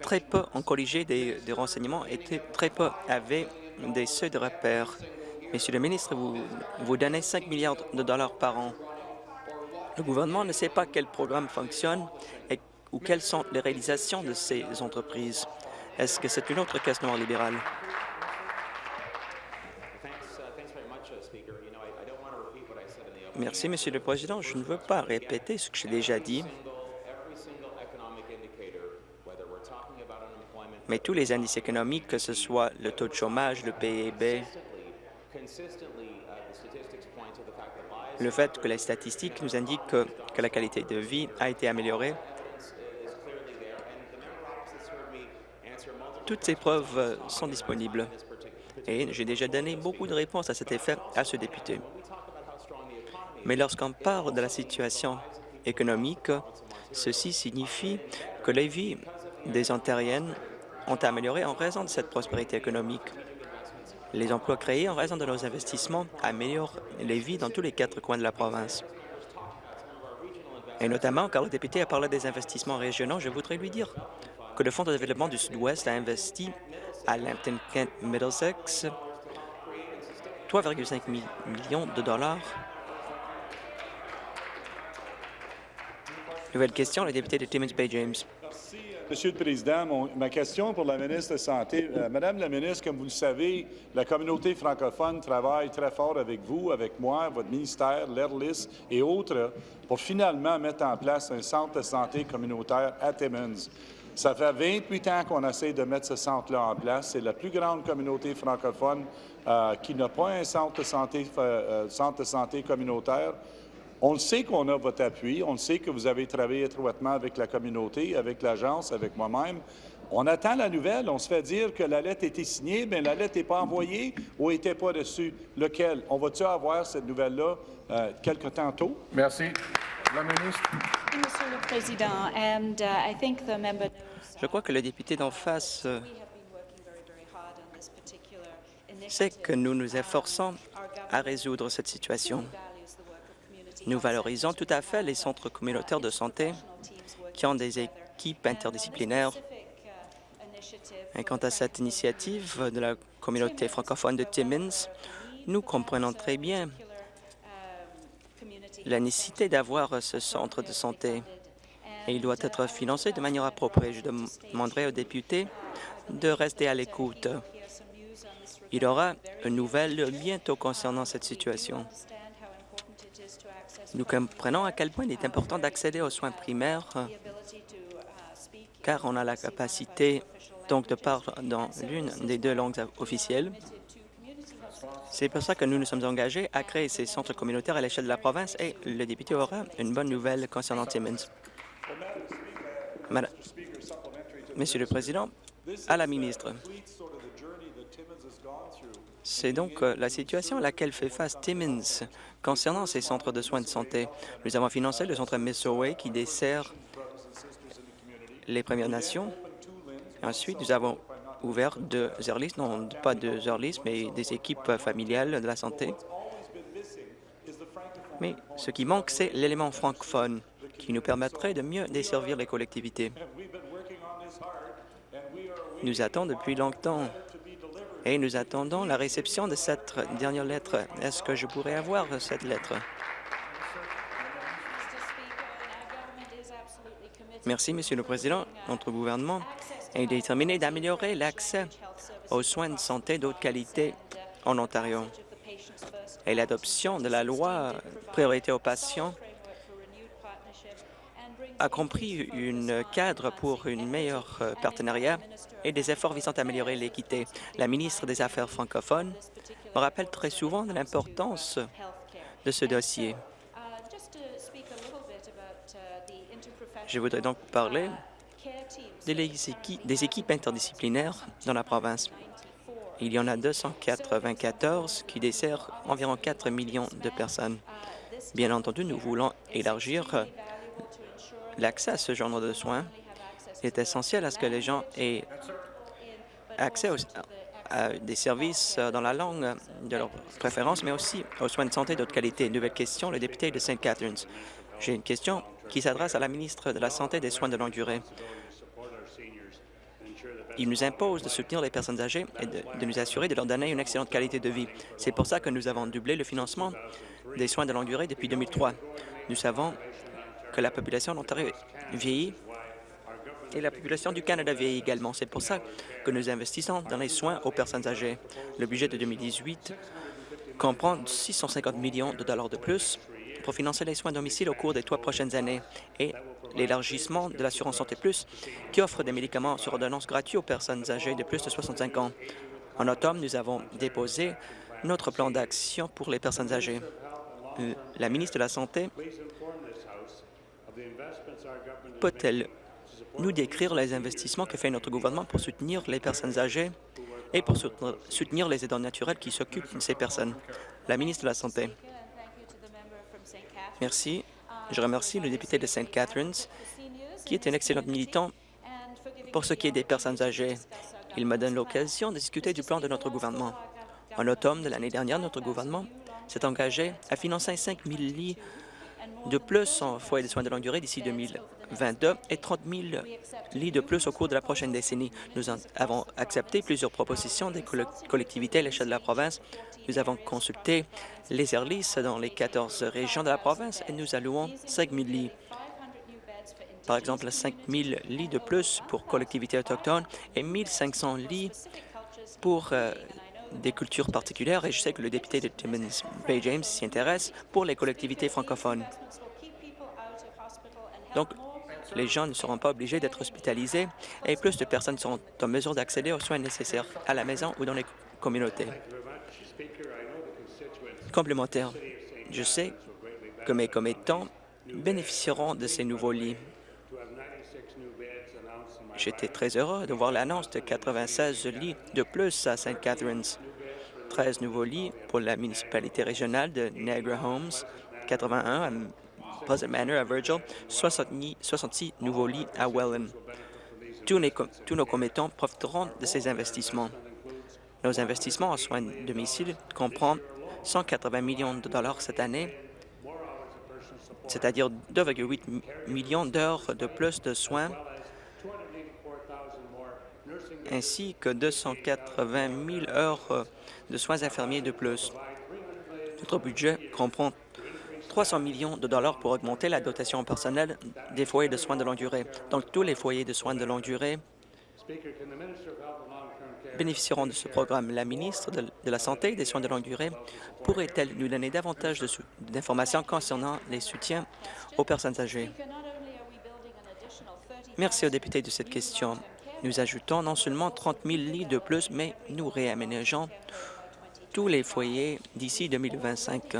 très peu ont corrigé des, renseignements et très peu avaient des seuils de repère. Monsieur le ministre, vous, vous donnez 5 milliards de dollars par an. Le gouvernement ne sait pas quel programme fonctionne et, ou quelles sont les réalisations de ces entreprises. Est-ce que c'est une autre question libérale? Merci, Monsieur le Président. Je ne veux pas répéter ce que j'ai déjà dit. mais tous les indices économiques, que ce soit le taux de chômage, le PIB, le fait que les statistiques nous indiquent que, que la qualité de vie a été améliorée, toutes ces preuves sont disponibles. Et j'ai déjà donné beaucoup de réponses à cet effet à ce député. Mais lorsqu'on parle de la situation économique, ceci signifie que les vies des Ontariennes ont amélioré en raison de cette prospérité économique. Les emplois créés en raison de nos investissements améliorent les vies dans tous les quatre coins de la province. Et notamment, car le député a parlé des investissements régionaux, je voudrais lui dire que le Fonds de développement du Sud-Ouest a investi à Lambton Kent Middlesex 3,5 millions de dollars. Monsieur le Président, ma question pour la ministre de Santé. Euh, Madame la ministre, comme vous le savez, la communauté francophone travaille très fort avec vous, avec moi, votre ministère, l'ERLIS et autres pour finalement mettre en place un centre de santé communautaire à Timmins. Ça fait 28 ans qu'on essaie de mettre ce centre-là en place. C'est la plus grande communauté francophone euh, qui n'a pas un centre de santé, euh, centre de santé communautaire. On le sait qu'on a votre appui, on le sait que vous avez travaillé étroitement avec la communauté, avec l'agence, avec moi-même. On attend la nouvelle, on se fait dire que la lettre était signée, mais la lettre n'est pas envoyée ou n'était pas reçue. Lequel? On va-tu avoir cette nouvelle-là euh, quelque temps tôt? Merci. La ministre. Monsieur le Président, and, uh, I think the member Je crois que le député d'en face euh, sait que nous nous efforçons à résoudre cette situation. Nous valorisons tout à fait les centres communautaires de santé qui ont des équipes interdisciplinaires. Et quant à cette initiative de la communauté francophone de Timmins, nous comprenons très bien la nécessité d'avoir ce centre de santé et il doit être financé de manière appropriée. Je demanderai aux députés de rester à l'écoute. Il y aura une nouvelle bientôt concernant cette situation. Nous comprenons à quel point il est important d'accéder aux soins primaires car on a la capacité donc de parler dans l'une des deux langues officielles. C'est pour ça que nous nous sommes engagés à créer ces centres communautaires à l'échelle de la province et le député aura une bonne nouvelle concernant Timmins. Madame, Monsieur le Président, à la ministre, c'est donc euh, la situation à laquelle fait face Timmins concernant ces centres de soins de santé. Nous avons financé le centre Missoway qui dessert les Premières Nations. Ensuite, nous avons ouvert deux Zerlis, non pas deux Zerlis, mais des équipes familiales de la santé. Mais ce qui manque, c'est l'élément francophone qui nous permettrait de mieux desservir les collectivités. Nous attendons depuis longtemps et nous attendons la réception de cette dernière lettre. Est-ce que je pourrais avoir cette lettre? Merci, Monsieur le Président. Notre gouvernement est déterminé d'améliorer l'accès aux soins de santé d'autre qualité en Ontario. Et l'adoption de la loi Priorité aux patients a compris un cadre pour une meilleure euh, partenariat et des efforts visant à améliorer l'équité. La ministre des Affaires francophones me rappelle très souvent de l'importance de ce dossier. Je voudrais donc parler des équipes interdisciplinaires dans la province. Il y en a 294 qui desserrent environ 4 millions de personnes. Bien entendu, nous voulons élargir l'accès à ce genre de soins. Est essentiel à ce que les gens aient accès à des services dans la langue de leur préférence, mais aussi aux soins de santé d'autre qualité. Nouvelle question, le député de St. Catharines. J'ai une question qui s'adresse à la ministre de la Santé et des soins de longue durée. Il nous impose de soutenir les personnes âgées et de, de, nous assurer de leur donner une excellente qualité de vie. C'est pour ça que nous avons doublé le financement des soins de longue durée depuis 2003. Nous savons que la population d'Ontario vieillit et la population du Canada vieillit également. C'est pour ça que nous investissons dans les soins aux personnes âgées. Le budget de 2018 comprend 650 millions de dollars de plus pour financer les soins à domicile au cours des trois prochaines années et l'élargissement de l'assurance Santé Plus qui offre des médicaments sur ordonnance gratuits aux personnes âgées de plus de 65 ans. En automne, nous avons déposé notre plan d'action pour les personnes âgées. La ministre de la Santé peut-elle nous décrire les investissements que fait notre gouvernement pour soutenir les personnes âgées et pour soutenir les aidants naturels qui s'occupent de ces personnes? La ministre de la Santé. Merci. Je remercie le député de St. Catharines, qui est un excellent militant pour ce qui est des personnes âgées. Il me donne l'occasion de discuter du plan de notre gouvernement. En automne de l'année dernière, notre gouvernement s'est engagé à financer 5 000 lits de plus en foyers de soins de longue durée d'ici 2022 et 30 000 lits de plus au cours de la prochaine décennie. Nous avons accepté plusieurs propositions des collectivités à l'échelle de la province. Nous avons consulté les Airlis dans les 14 régions de la province et nous allouons 5 000 lits. Par exemple, 5 000 lits de plus pour collectivités autochtones et 1 500 lits pour euh, des cultures particulières et je sais que le député de Timmins Bay James s'y intéresse pour les collectivités francophones. Donc, les gens ne seront pas obligés d'être hospitalisés et plus de personnes seront en mesure d'accéder aux soins nécessaires à la maison ou dans les communautés. Complémentaire, je sais que mes commettants bénéficieront de ces nouveaux lits. J'étais très heureux de voir l'annonce de 96 lits de plus à St. Catharines, 13 nouveaux lits pour la municipalité régionale de Niagara Homes, 81 à Pleasant Manor à Virgil, 66 nouveaux lits à Welland. Tous, tous nos commettants profiteront de ces investissements. Nos investissements en soins de domicile comprennent 180 millions de dollars cette année, c'est-à-dire 2,8 millions d'heures de plus de soins ainsi que 280 000 heures de soins infirmiers de plus. Notre budget comprend 300 millions de dollars pour augmenter la dotation personnelle des foyers de soins de longue durée. Donc, tous les foyers de soins de longue durée bénéficieront de ce programme. La ministre de, la Santé et des soins de longue durée pourrait-elle nous donner davantage d'informations concernant les soutiens aux personnes âgées? Merci aux députés de cette question. Nous ajoutons non seulement 30 000 lits de plus, mais nous réaménageons tous les foyers d'ici 2025.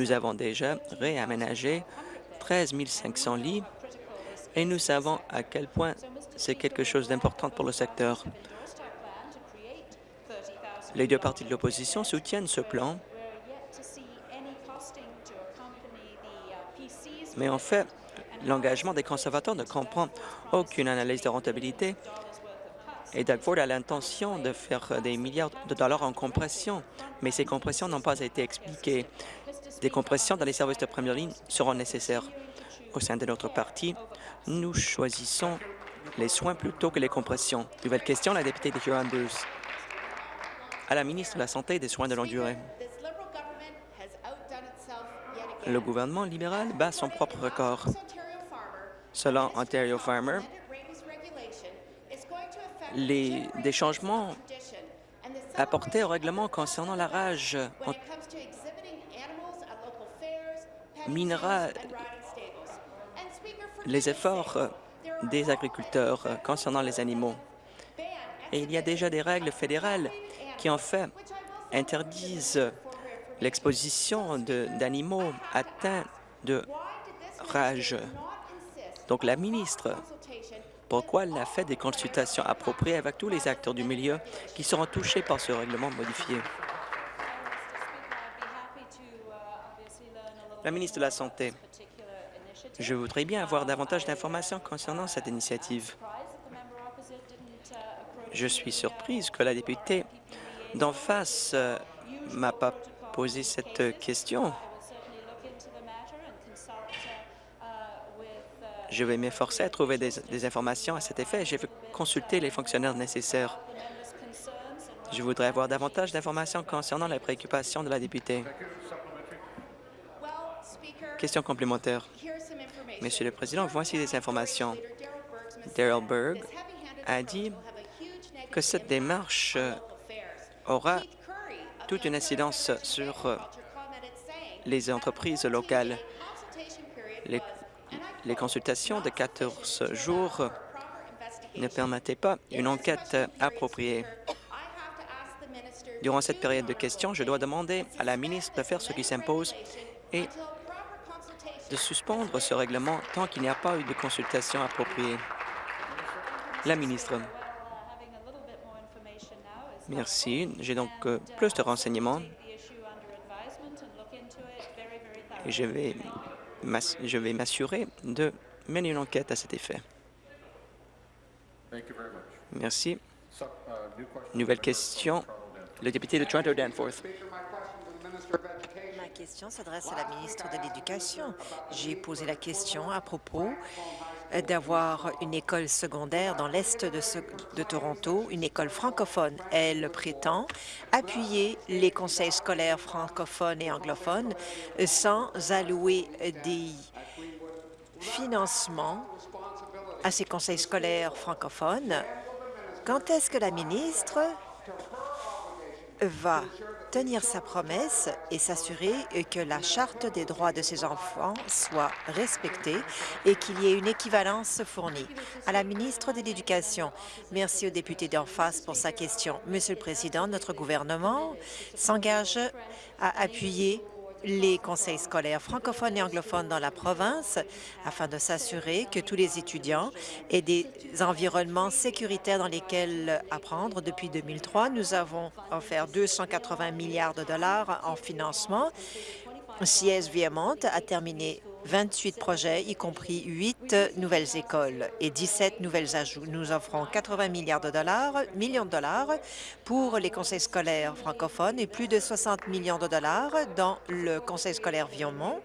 Nous avons déjà réaménagé 13 500 lits et nous savons à quel point c'est quelque chose d'important pour le secteur. Les deux partis de l'opposition soutiennent ce plan, mais en fait, l'engagement des conservateurs ne comprend aucune analyse de rentabilité et Doug Ford a l'intention de faire des milliards de dollars en compression, mais ces compressions n'ont pas été expliquées. Des compressions dans les services de première ligne seront nécessaires. Au sein de notre parti, nous choisissons les soins plutôt que les compressions. Nouvelle question, la députée de Huron-Bruce. À la ministre de la Santé et des Soins de longue durée. Le gouvernement libéral bat son propre record. Selon Ontario Farmer, les, des changements apportés au règlement concernant la rage minera les efforts des agriculteurs concernant les animaux. Et il y a déjà des règles fédérales qui, en fait, interdisent l'exposition d'animaux atteints de rage. Donc, la ministre, pourquoi elle a fait des consultations appropriées avec tous les acteurs du milieu qui seront touchés par ce règlement modifié? La ministre de la Santé. Je voudrais bien avoir davantage d'informations concernant cette initiative. Je suis surprise que la députée d'en face euh, m'a pas posé cette question. Je vais m'efforcer à trouver des, informations à cet effet. Je vais consulter les fonctionnaires nécessaires. Je voudrais avoir davantage d'informations concernant les préoccupations de la députée. Question complémentaire. Monsieur le Président, voici des informations. Daryl Berg a dit que cette démarche aura toute une incidence sur les entreprises locales. Les, les consultations de 14 jours ne permettaient pas une enquête appropriée. Durant cette période de questions, je dois demander à la ministre de faire ce qui s'impose et de suspendre ce règlement tant qu'il n'y a pas eu de consultation appropriée. La ministre. Merci. J'ai donc euh, plus de renseignements je vais je vais m'assurer de mener une enquête à cet effet. Merci. Nouvelle question. Le député de Toronto-Danforth question s'adresse à la ministre de l'Éducation. J'ai posé la question à propos d'avoir une école secondaire dans l'est de, Toronto, une école francophone. Elle prétend appuyer les conseils scolaires francophones et anglophones sans allouer des financements à ces conseils scolaires francophones. Quand est-ce que la ministre va tenir sa promesse et s'assurer que la Charte des droits de ses enfants soit respectée et qu'il y ait une équivalence fournie. À la ministre de l'Éducation, merci au député d'en face pour sa question. Monsieur le Président, notre gouvernement s'engage à appuyer les conseils scolaires francophones et anglophones dans la province afin de s'assurer que tous les étudiants aient des environnements sécuritaires dans lesquels apprendre. Depuis 2003, nous avons offert 280 milliards de dollars en financement. CS Viemont a terminé 28 projets, y compris 8 nouvelles écoles et 17 nouvelles ajouts. Nous offrons 80 milliards de dollars, millions de dollars pour les conseils scolaires francophones et plus de 60 millions de dollars dans le conseil scolaire Viomont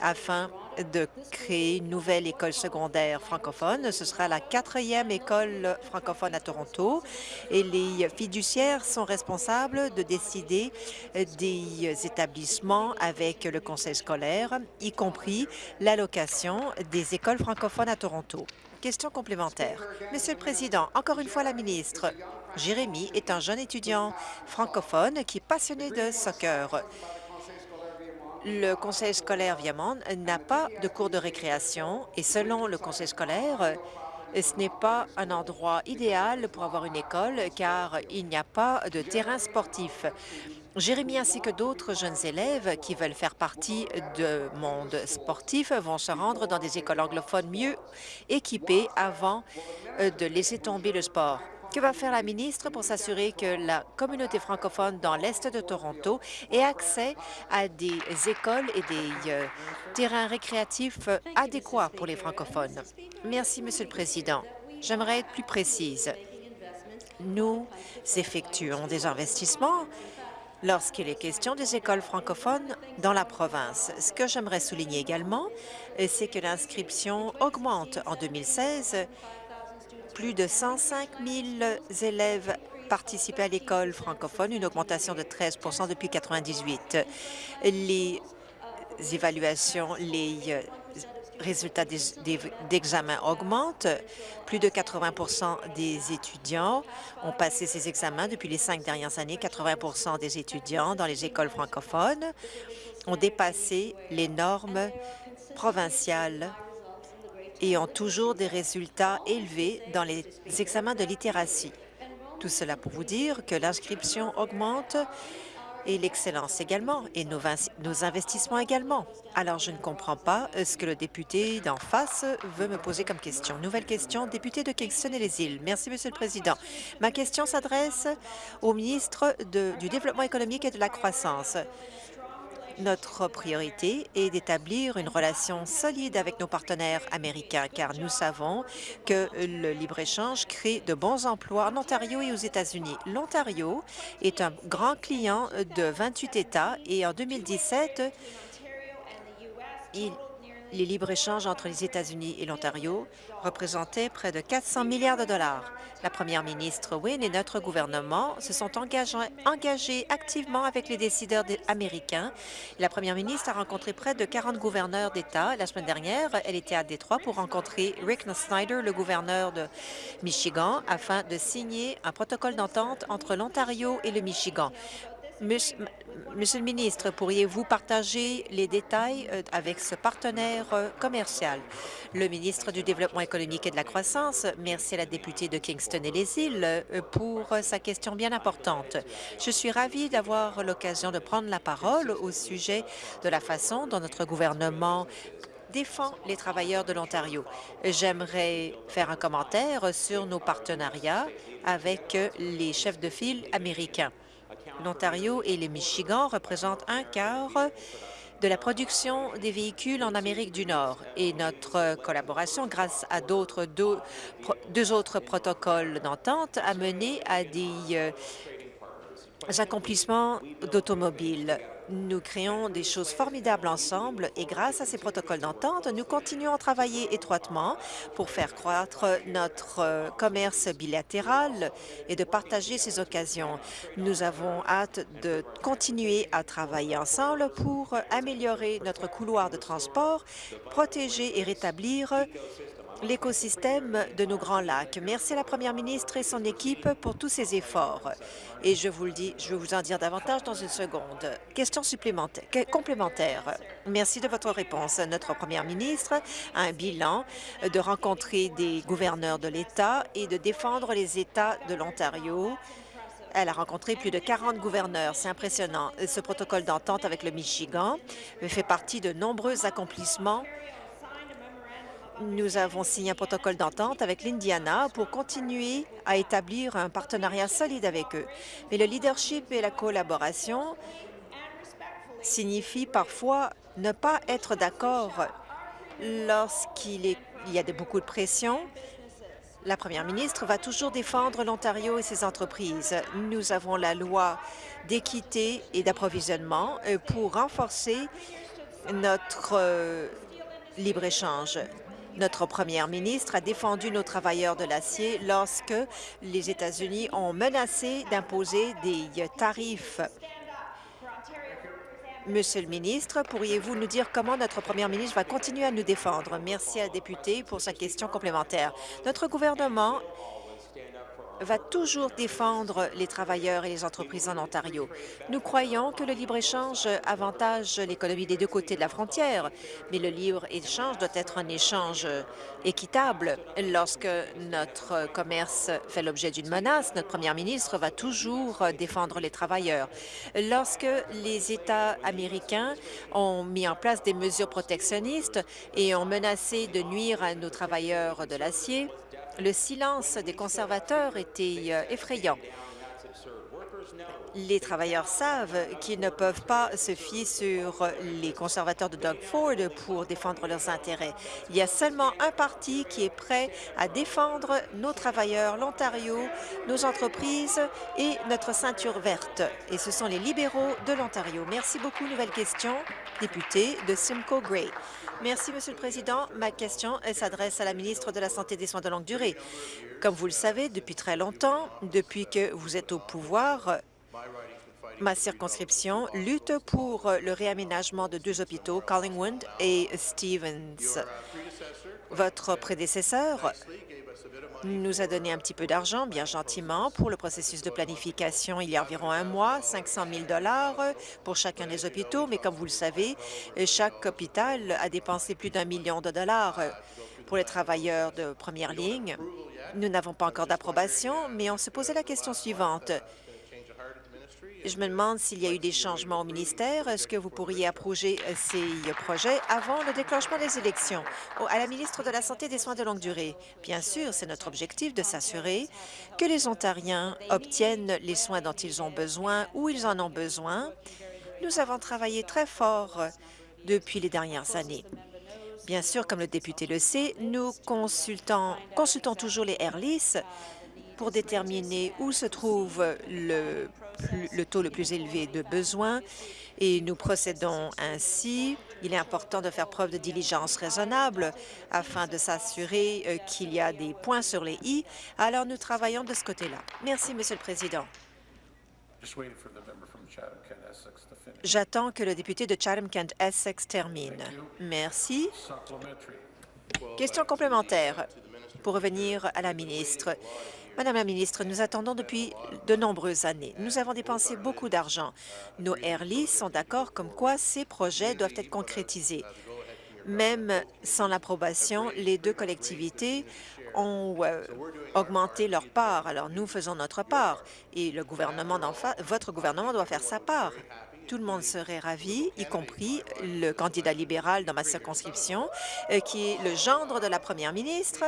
afin de créer une nouvelle école secondaire francophone. Ce sera la quatrième école francophone à Toronto et les fiduciaires sont responsables de décider des établissements avec le conseil scolaire, y compris l'allocation des écoles francophones à Toronto. Question complémentaire. Monsieur le Président, encore une fois la ministre, Jérémy est un jeune étudiant francophone qui est passionné de soccer. Le conseil scolaire Viamond n'a pas de cours de récréation et selon le conseil scolaire, ce n'est pas un endroit idéal pour avoir une école car il n'y a pas de terrain sportif. Jérémy ainsi que d'autres jeunes élèves qui veulent faire partie du monde sportif vont se rendre dans des écoles anglophones mieux équipées avant de laisser tomber le sport. Que va faire la ministre pour s'assurer que la communauté francophone dans l'Est de Toronto ait accès à des écoles et des euh, terrains récréatifs adéquats pour les francophones? Merci, Monsieur le Président. J'aimerais être plus précise. Nous effectuons des investissements lorsqu'il est question des écoles francophones dans la province. Ce que j'aimerais souligner également, c'est que l'inscription augmente. En 2016, plus de 105 000 élèves participaient à l'école francophone, une augmentation de 13% depuis 1998. Les évaluations, les résultats d'examen augmentent. Plus de 80% des étudiants ont passé ces examens depuis les cinq dernières années. 80% des étudiants dans les écoles francophones ont dépassé les normes provinciales et ont toujours des résultats élevés dans les examens de littératie. Tout cela pour vous dire que l'inscription augmente et l'excellence également, et nos, investissements également. Alors, je ne comprends pas euh, ce que le député d'en face veut me poser comme question. Nouvelle question, député de Kingston et les îles. Merci, Monsieur le Président. Ma question s'adresse au ministre du Développement économique et de la croissance. Notre priorité est d'établir une relation solide avec nos partenaires américains, car nous savons que le libre-échange crée de bons emplois en Ontario et aux États-Unis. L'Ontario est un grand client de 28 États et en 2017, il les libres-échanges entre les États-Unis et l'Ontario représentaient près de 400 milliards de dollars. La première ministre Wynne et notre gouvernement se sont engagés, activement avec les décideurs américains. La première ministre a rencontré près de 40 gouverneurs d'État. La semaine dernière, elle était à Détroit pour rencontrer Rick Snyder, le gouverneur de Michigan, afin de signer un protocole d'entente entre l'Ontario et le Michigan. Monsieur le ministre, pourriez-vous partager les détails euh, avec ce partenaire euh, commercial? Le ministre du Développement économique et de la croissance, merci à la députée de Kingston et les îles euh, pour sa question bien importante. Je suis ravie d'avoir l'occasion de prendre la parole au sujet de la façon dont notre gouvernement défend les travailleurs de l'Ontario. J'aimerais faire un commentaire sur nos partenariats avec les chefs de file américains l'Ontario et le Michigan représentent un quart de la production des véhicules en Amérique du Nord. Et notre collaboration, grâce à d'autres deux, deux, autres protocoles d'entente, a mené à des euh, accomplissements d'automobiles. Nous créons des choses formidables ensemble et grâce à ces protocoles d'entente, nous continuons à travailler étroitement pour faire croître notre euh, commerce bilatéral et de partager ces occasions. Nous avons hâte de continuer à travailler ensemble pour améliorer notre couloir de transport, protéger et rétablir l'écosystème de nos Grands Lacs. Merci à la première ministre et son équipe pour tous ces efforts. Et je vous le dis, je vais vous en dire davantage dans une seconde. Question supplémentaire, complémentaire. Merci de votre réponse. Notre première ministre a un bilan de rencontrer des gouverneurs de l'État et de défendre les États de l'Ontario elle a rencontré plus de 40 gouverneurs. C'est impressionnant. Ce protocole d'entente avec le Michigan fait partie de nombreux accomplissements nous avons signé un protocole d'entente avec l'Indiana pour continuer à établir un partenariat solide avec eux. Mais le leadership et la collaboration signifient parfois ne pas être d'accord lorsqu'il y a beaucoup de pression. La première ministre va toujours défendre l'Ontario et ses entreprises. Nous avons la loi d'équité et d'approvisionnement euh, pour renforcer notre euh, libre-échange. Notre première ministre a défendu nos travailleurs de l'acier lorsque les États-Unis ont menacé d'imposer des tarifs. Monsieur le ministre, pourriez-vous nous dire comment notre première ministre va continuer à nous défendre? Merci à la députée pour sa question complémentaire. Notre gouvernement va toujours défendre les travailleurs et les entreprises en Ontario. Nous croyons que le libre-échange avantage l'économie des deux côtés de la frontière, mais le libre-échange doit être un échange équitable. Lorsque notre commerce fait l'objet d'une menace, notre première ministre va toujours défendre les travailleurs. Lorsque les États américains ont mis en place des mesures protectionnistes et ont menacé de nuire à nos travailleurs de l'acier, le silence des conservateurs était euh, effrayant. Les travailleurs savent qu'ils ne peuvent pas se fier sur les conservateurs de Doug Ford pour défendre leurs intérêts. Il y a seulement un parti qui est prêt à défendre nos travailleurs, l'Ontario, nos entreprises et notre ceinture verte, et ce sont les libéraux de l'Ontario. Merci beaucoup. Nouvelle question, député de Simcoe Gray. Merci, Monsieur le Président. Ma question s'adresse à la ministre de la Santé et des Soins de longue durée. Comme vous le savez, depuis très longtemps, depuis que vous êtes au pouvoir, ma circonscription lutte pour le réaménagement de deux hôpitaux, Collingwood et Stevens. Votre prédécesseur nous a donné un petit peu d'argent, bien gentiment, pour le processus de planification il y a environ un mois, 500 000 pour chacun des hôpitaux, mais comme vous le savez, chaque hôpital a dépensé plus d'un million de dollars pour les travailleurs de première ligne. Nous n'avons pas encore d'approbation, mais on se posait la question suivante. Je me demande s'il y a eu des changements au ministère. Est-ce que vous pourriez approuver euh, ces projets avant le déclenchement des élections? À la ministre de la Santé et des Soins de longue durée, bien sûr, c'est notre objectif de s'assurer que les Ontariens obtiennent les soins dont ils ont besoin, où ils en ont besoin. Nous avons travaillé très fort depuis les dernières années. Bien sûr, comme le député le sait, nous consultons, consultons toujours les AirLIS pour déterminer où se trouve le le taux le plus élevé de besoins et nous procédons ainsi. Il est important de faire preuve de diligence raisonnable afin de s'assurer euh, qu'il y a des points sur les « i ». Alors, nous travaillons de ce côté-là. Merci, Monsieur le Président. J'attends que le député de Chatham-Kent-Essex termine. Merci. Question complémentaire pour revenir à la ministre. Madame la ministre, nous attendons depuis de nombreuses années. Nous avons dépensé beaucoup d'argent. Nos Airlis sont d'accord comme quoi ces projets doivent être concrétisés. Même sans l'approbation, les deux collectivités ont euh, augmenté leur part. Alors, nous faisons notre part et le gouvernement votre gouvernement doit faire sa part. Tout le monde serait ravi, y compris le candidat libéral dans ma circonscription, euh, qui est le gendre de la première ministre.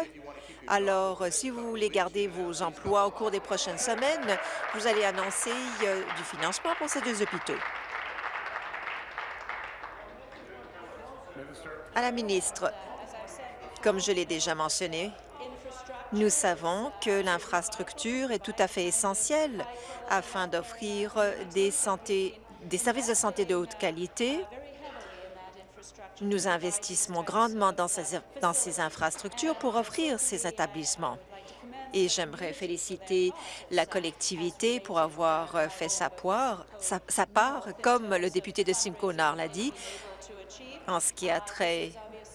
Alors, euh, si vous voulez garder vos emplois au cours des prochaines semaines, vous allez annoncer euh, du financement pour ces deux hôpitaux. À la ministre, comme je l'ai déjà mentionné, nous savons que l'infrastructure est tout à fait essentielle afin d'offrir des, des services de santé de haute qualité nous investissons grandement dans ces, infrastructures pour offrir ces établissements. Et j'aimerais féliciter la collectivité pour avoir fait sa, sa, part, comme le député de Simcoe l'a dit, en ce qui a trait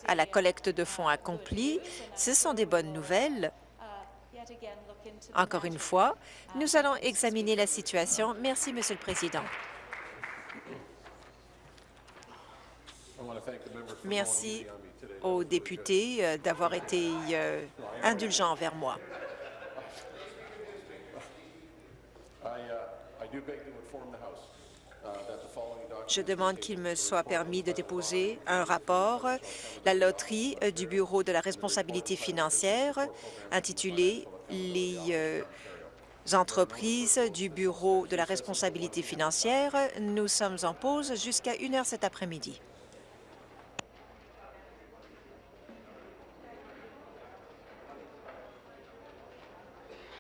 à la collecte de fonds accomplis. Ce sont des bonnes nouvelles. Encore une fois, nous allons examiner la situation. Merci, Monsieur le Président. Merci aux députés euh, d'avoir été euh, indulgents envers moi. Je demande qu'il me soit permis de déposer un rapport, la loterie euh, du Bureau de la responsabilité financière, intitulé « Les entreprises du Bureau de la responsabilité financière ». Nous sommes en pause jusqu'à une heure cet après-midi.